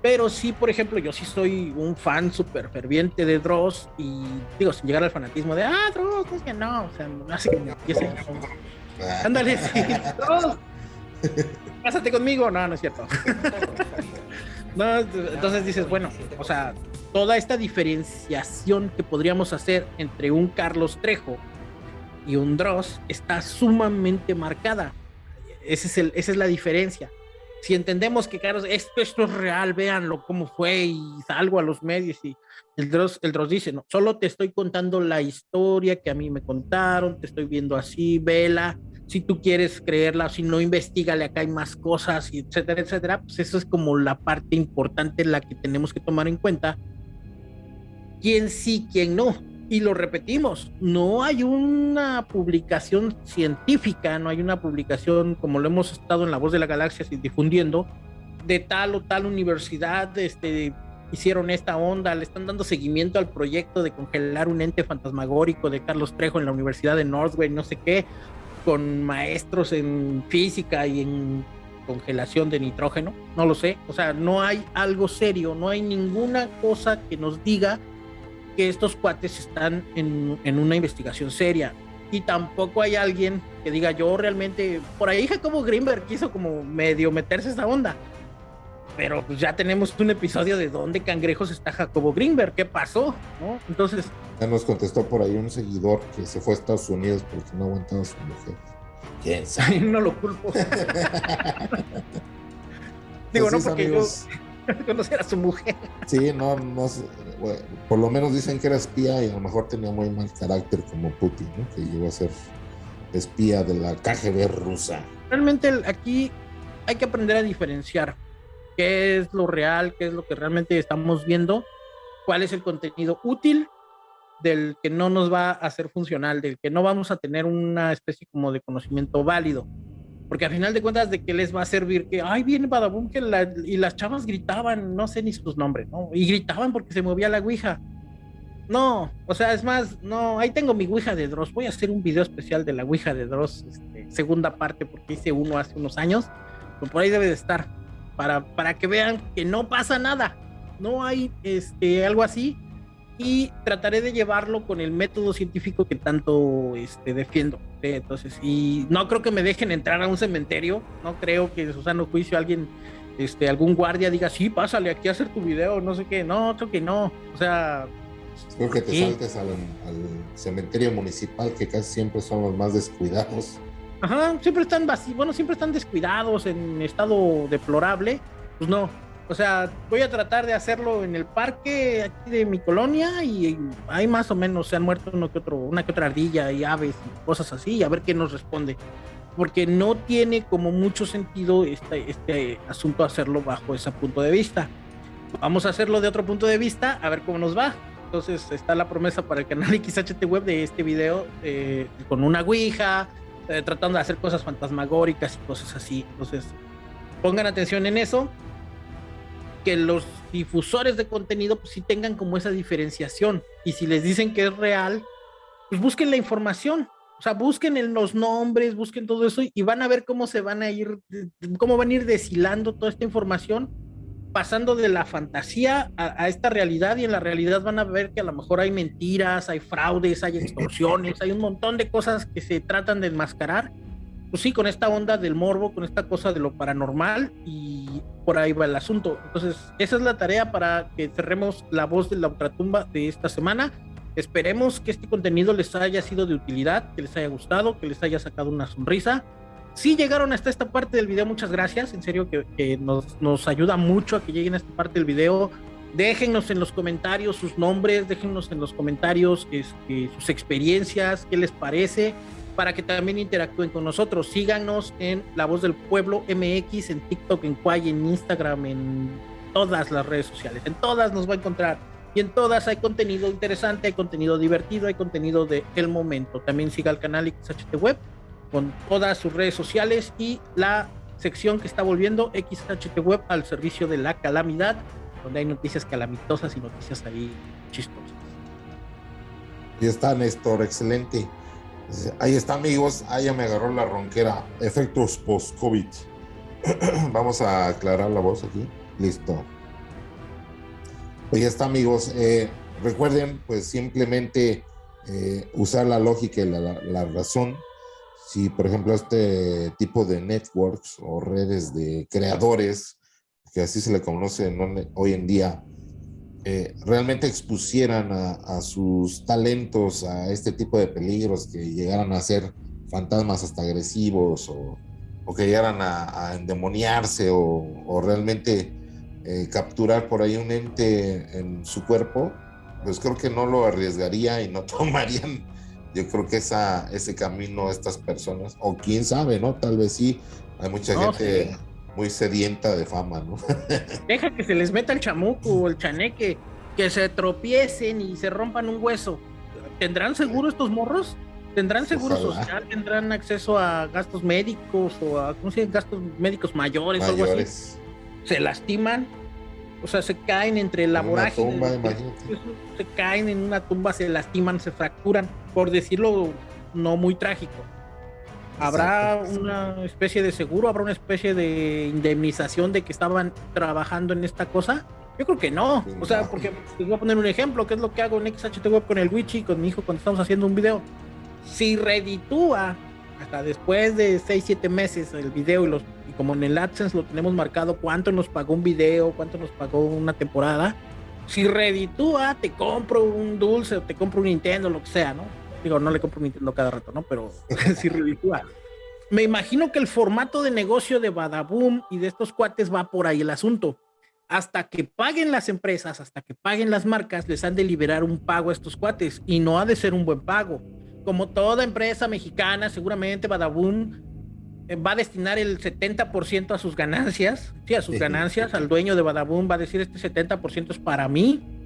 Pero sí, por ejemplo, yo sí soy un fan súper ferviente de Dross y digo, sin llegar al fanatismo de, ah, Dross, es que no, o sea, no hace que me empiece. Ándale, sí, Dross, cásate conmigo. No, no es cierto. no, entonces dices, bueno, o sea, toda esta diferenciación que podríamos hacer entre un Carlos Trejo y un Dross está sumamente marcada. Ese es el, esa es la diferencia si entendemos que, Carlos, esto, esto es real, véanlo cómo fue y salgo a los medios y el Dross, el Dross dice, no, solo te estoy contando la historia que a mí me contaron, te estoy viendo así, vela, si tú quieres creerla, si no, investigale, acá hay más cosas, y etcétera, etcétera, pues eso es como la parte importante la que tenemos que tomar en cuenta. Quién sí, quién no y lo repetimos, no hay una publicación científica, no hay una publicación como lo hemos estado en La Voz de la Galaxia difundiendo, de tal o tal universidad este, hicieron esta onda, le están dando seguimiento al proyecto de congelar un ente fantasmagórico de Carlos Trejo en la Universidad de Northway, no sé qué, con maestros en física y en congelación de nitrógeno, no lo sé, o sea, no hay algo serio, no hay ninguna cosa que nos diga que estos cuates están en, una investigación seria. Y tampoco hay alguien que diga, yo realmente, por ahí Jacobo Greenberg quiso como medio meterse esa onda. Pero pues ya tenemos un episodio de dónde cangrejos está Jacobo Greenberg, qué pasó, ¿no? Entonces... Ya nos contestó por ahí un seguidor que se fue a Estados Unidos porque no aguantaba a su mujer. ¿Quién sabe? no lo culpo. Digo, no porque yo conocer a su mujer. Sí, no, no por lo menos dicen que era espía y a lo mejor tenía muy mal carácter como Putin, ¿no? que llegó a ser espía de la KGB rusa. Realmente aquí hay que aprender a diferenciar qué es lo real, qué es lo que realmente estamos viendo, cuál es el contenido útil del que no nos va a ser funcional, del que no vamos a tener una especie como de conocimiento válido. Porque al final de cuentas, ¿de qué les va a servir que, ay, viene Badabun que y las chavas gritaban, no sé ni sus nombres, ¿no? Y gritaban porque se movía la Ouija. No, o sea, es más, no, ahí tengo mi Ouija de Dross. Voy a hacer un video especial de la Ouija de Dross, este, segunda parte, porque hice uno hace unos años. Pero por ahí debe de estar, para, para que vean que no pasa nada. No hay este, algo así y trataré de llevarlo con el método científico que tanto este, defiendo. Entonces, y no creo que me dejen entrar a un cementerio, no creo que en su sano juicio alguien, este, algún guardia diga, sí, pásale aquí a hacer tu video, no sé qué, no, creo que no, o sea... Creo que te saltes al, cementerio municipal, que casi siempre son los más descuidados. Ajá, siempre están vacíos, bueno, siempre están descuidados, en estado deplorable, pues no, o sea, voy a tratar de hacerlo en el parque aquí de mi colonia y hay más o menos se han muerto uno que otro, una que otra ardilla y aves y cosas así, y a ver qué nos responde. Porque no tiene como mucho sentido este, este asunto hacerlo bajo ese punto de vista. Vamos a hacerlo de otro punto de vista, a ver cómo nos va. Entonces está la promesa para el canal XHT Web de este video eh, con una Ouija, eh, tratando de hacer cosas fantasmagóricas y cosas así. Entonces, pongan atención en eso que los difusores de contenido pues sí tengan como esa diferenciación. Y si les dicen que es real, pues busquen la información. O sea, busquen en los nombres, busquen todo eso y van a ver cómo se van a ir, cómo van a ir deshilando toda esta información, pasando de la fantasía a, a, esta realidad y en la realidad van a ver que a lo mejor hay mentiras, hay fraudes, hay extorsiones, hay un montón de cosas que se tratan de enmascarar pues sí, con esta onda del morbo, con esta cosa de lo paranormal y por ahí va el asunto. Entonces, esa es la tarea para que cerremos la voz de la ultratumba de esta semana. Esperemos que este contenido les haya sido de utilidad, que les haya gustado, que les haya sacado una sonrisa. Si llegaron hasta esta parte del video, muchas gracias. En serio que, que nos, nos ayuda mucho a que lleguen a esta parte del video. Déjennos en los comentarios sus nombres, déjennos en los comentarios este, sus experiencias, qué les parece para que también interactúen con nosotros. Síganos en La Voz del Pueblo MX, en TikTok, en Quay, en Instagram, en todas las redes sociales. En todas nos va a encontrar. Y en todas hay contenido interesante, hay contenido divertido, hay contenido de el momento. También siga el canal XHT Web con todas sus redes sociales y la sección que está volviendo XHT Web al servicio de la calamidad, donde hay noticias calamitosas y noticias ahí chistosas. Y está Néstor, excelente. Ahí está, amigos. Ahí ya me agarró la ronquera. Efectos post-COVID. Vamos a aclarar la voz aquí. Listo. Pues ya está, amigos. Eh, recuerden, pues simplemente eh, usar la lógica y la, la, razón. Si, por ejemplo, este tipo de networks o redes de creadores, que así se le conoce hoy en día, eh, realmente expusieran a, a, sus talentos a este tipo de peligros, que llegaran a ser fantasmas hasta agresivos o, o que llegaran a, a endemoniarse o, o realmente eh, capturar por ahí un ente en su cuerpo, pues creo que no lo arriesgaría y no tomarían, yo creo que esa, ese camino estas personas, o quién sabe, ¿no? Tal vez sí, hay mucha no, gente... Sí muy sedienta de fama, ¿no? Deja que se les meta el chamuco o el chaneque, que se tropiecen y se rompan un hueso. ¿Tendrán seguro estos morros? ¿Tendrán seguro Ojalá. social? ¿Tendrán acceso a gastos médicos o a, ¿cómo se llama? Gastos médicos mayores, mayores. o algo así? ¿Se lastiman? O sea, se caen entre la vorágine. Tumba, se caen en una tumba, se lastiman, se fracturan, por decirlo no muy trágico. ¿Habrá Exacto. una especie de seguro? ¿Habrá una especie de indemnización de que estaban trabajando en esta cosa? Yo creo que no. O sea, porque les voy a poner un ejemplo, que es lo que hago en XHT Web con el Wichi, con mi hijo cuando estamos haciendo un video. Si reditúa hasta después de 6, 7 meses el video y, los, y como en el AdSense lo tenemos marcado cuánto nos pagó un video, cuánto nos pagó una temporada, si reditúa, te compro un dulce, te compro un Nintendo, lo que sea, ¿no? Digo, no le compro Nintendo cada rato, ¿no? Pero sí ridícula. Me imagino que el formato de negocio de Badaboom y de estos cuates va por ahí el asunto. Hasta que paguen las empresas, hasta que paguen las marcas, les han de liberar un pago a estos cuates y no ha de ser un buen pago. Como toda empresa mexicana, seguramente Badaboom eh, va a destinar el 70% a sus ganancias, sí, a sus ganancias, al dueño de Badaboom va a decir este 70% es para mí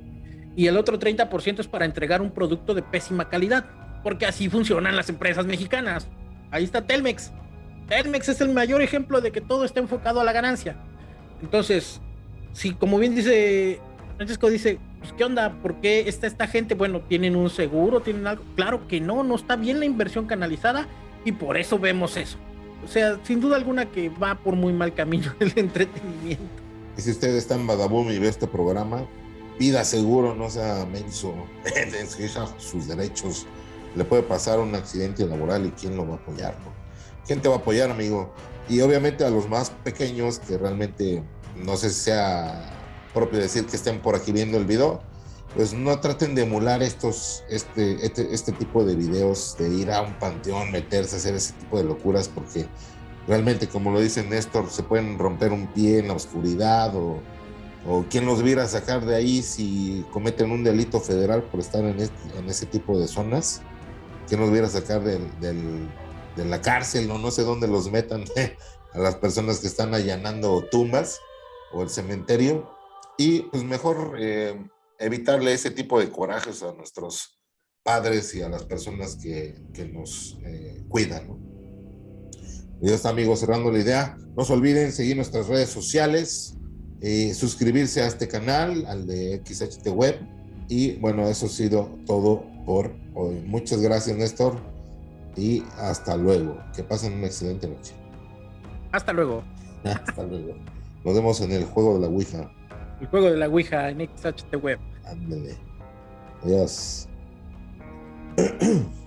y el otro 30% es para entregar un producto de pésima calidad porque así funcionan las empresas mexicanas. Ahí está Telmex. Telmex es el mayor ejemplo de que todo está enfocado a la ganancia. Entonces, si como bien dice Francesco dice, pues, ¿qué onda? ¿Por qué está esta gente? Bueno, ¿tienen un seguro? ¿Tienen algo? Claro que no, no está bien la inversión canalizada y por eso vemos eso. O sea, sin duda alguna que va por muy mal camino el entretenimiento. Y si usted está en Badaboom y ve este programa, pida seguro, no sea menso, sus derechos le puede pasar un accidente laboral y quién lo va a apoyar, ¿no? ¿Quién te va a apoyar, amigo? Y obviamente a los más pequeños que realmente no sé si sea propio decir que estén por aquí viendo el video, pues no traten de emular estos, este, este, este tipo de videos, de ir a un panteón, meterse, hacer ese tipo de locuras, porque realmente, como lo dice Néstor, se pueden romper un pie en la oscuridad o, o quién los viera sacar de ahí si cometen un delito federal por estar en, este, en ese tipo de zonas que nos viera sacar del, del, de la cárcel o no sé dónde los metan a las personas que están allanando tumbas o el cementerio y pues mejor eh, evitarle ese tipo de corajes a nuestros padres y a las personas que, que nos eh, cuidan. ¿no? Y ya está amigos cerrando la idea. No se olviden seguir nuestras redes sociales eh, suscribirse a este canal, al de XHT Web. Y bueno, eso ha sido todo por hoy. Muchas gracias, Néstor. Y hasta luego. Que pasen una excelente noche. Hasta luego. hasta luego. Nos vemos en el juego de la Ouija. El juego de la Ouija en XHT Web. Ándale. Adiós.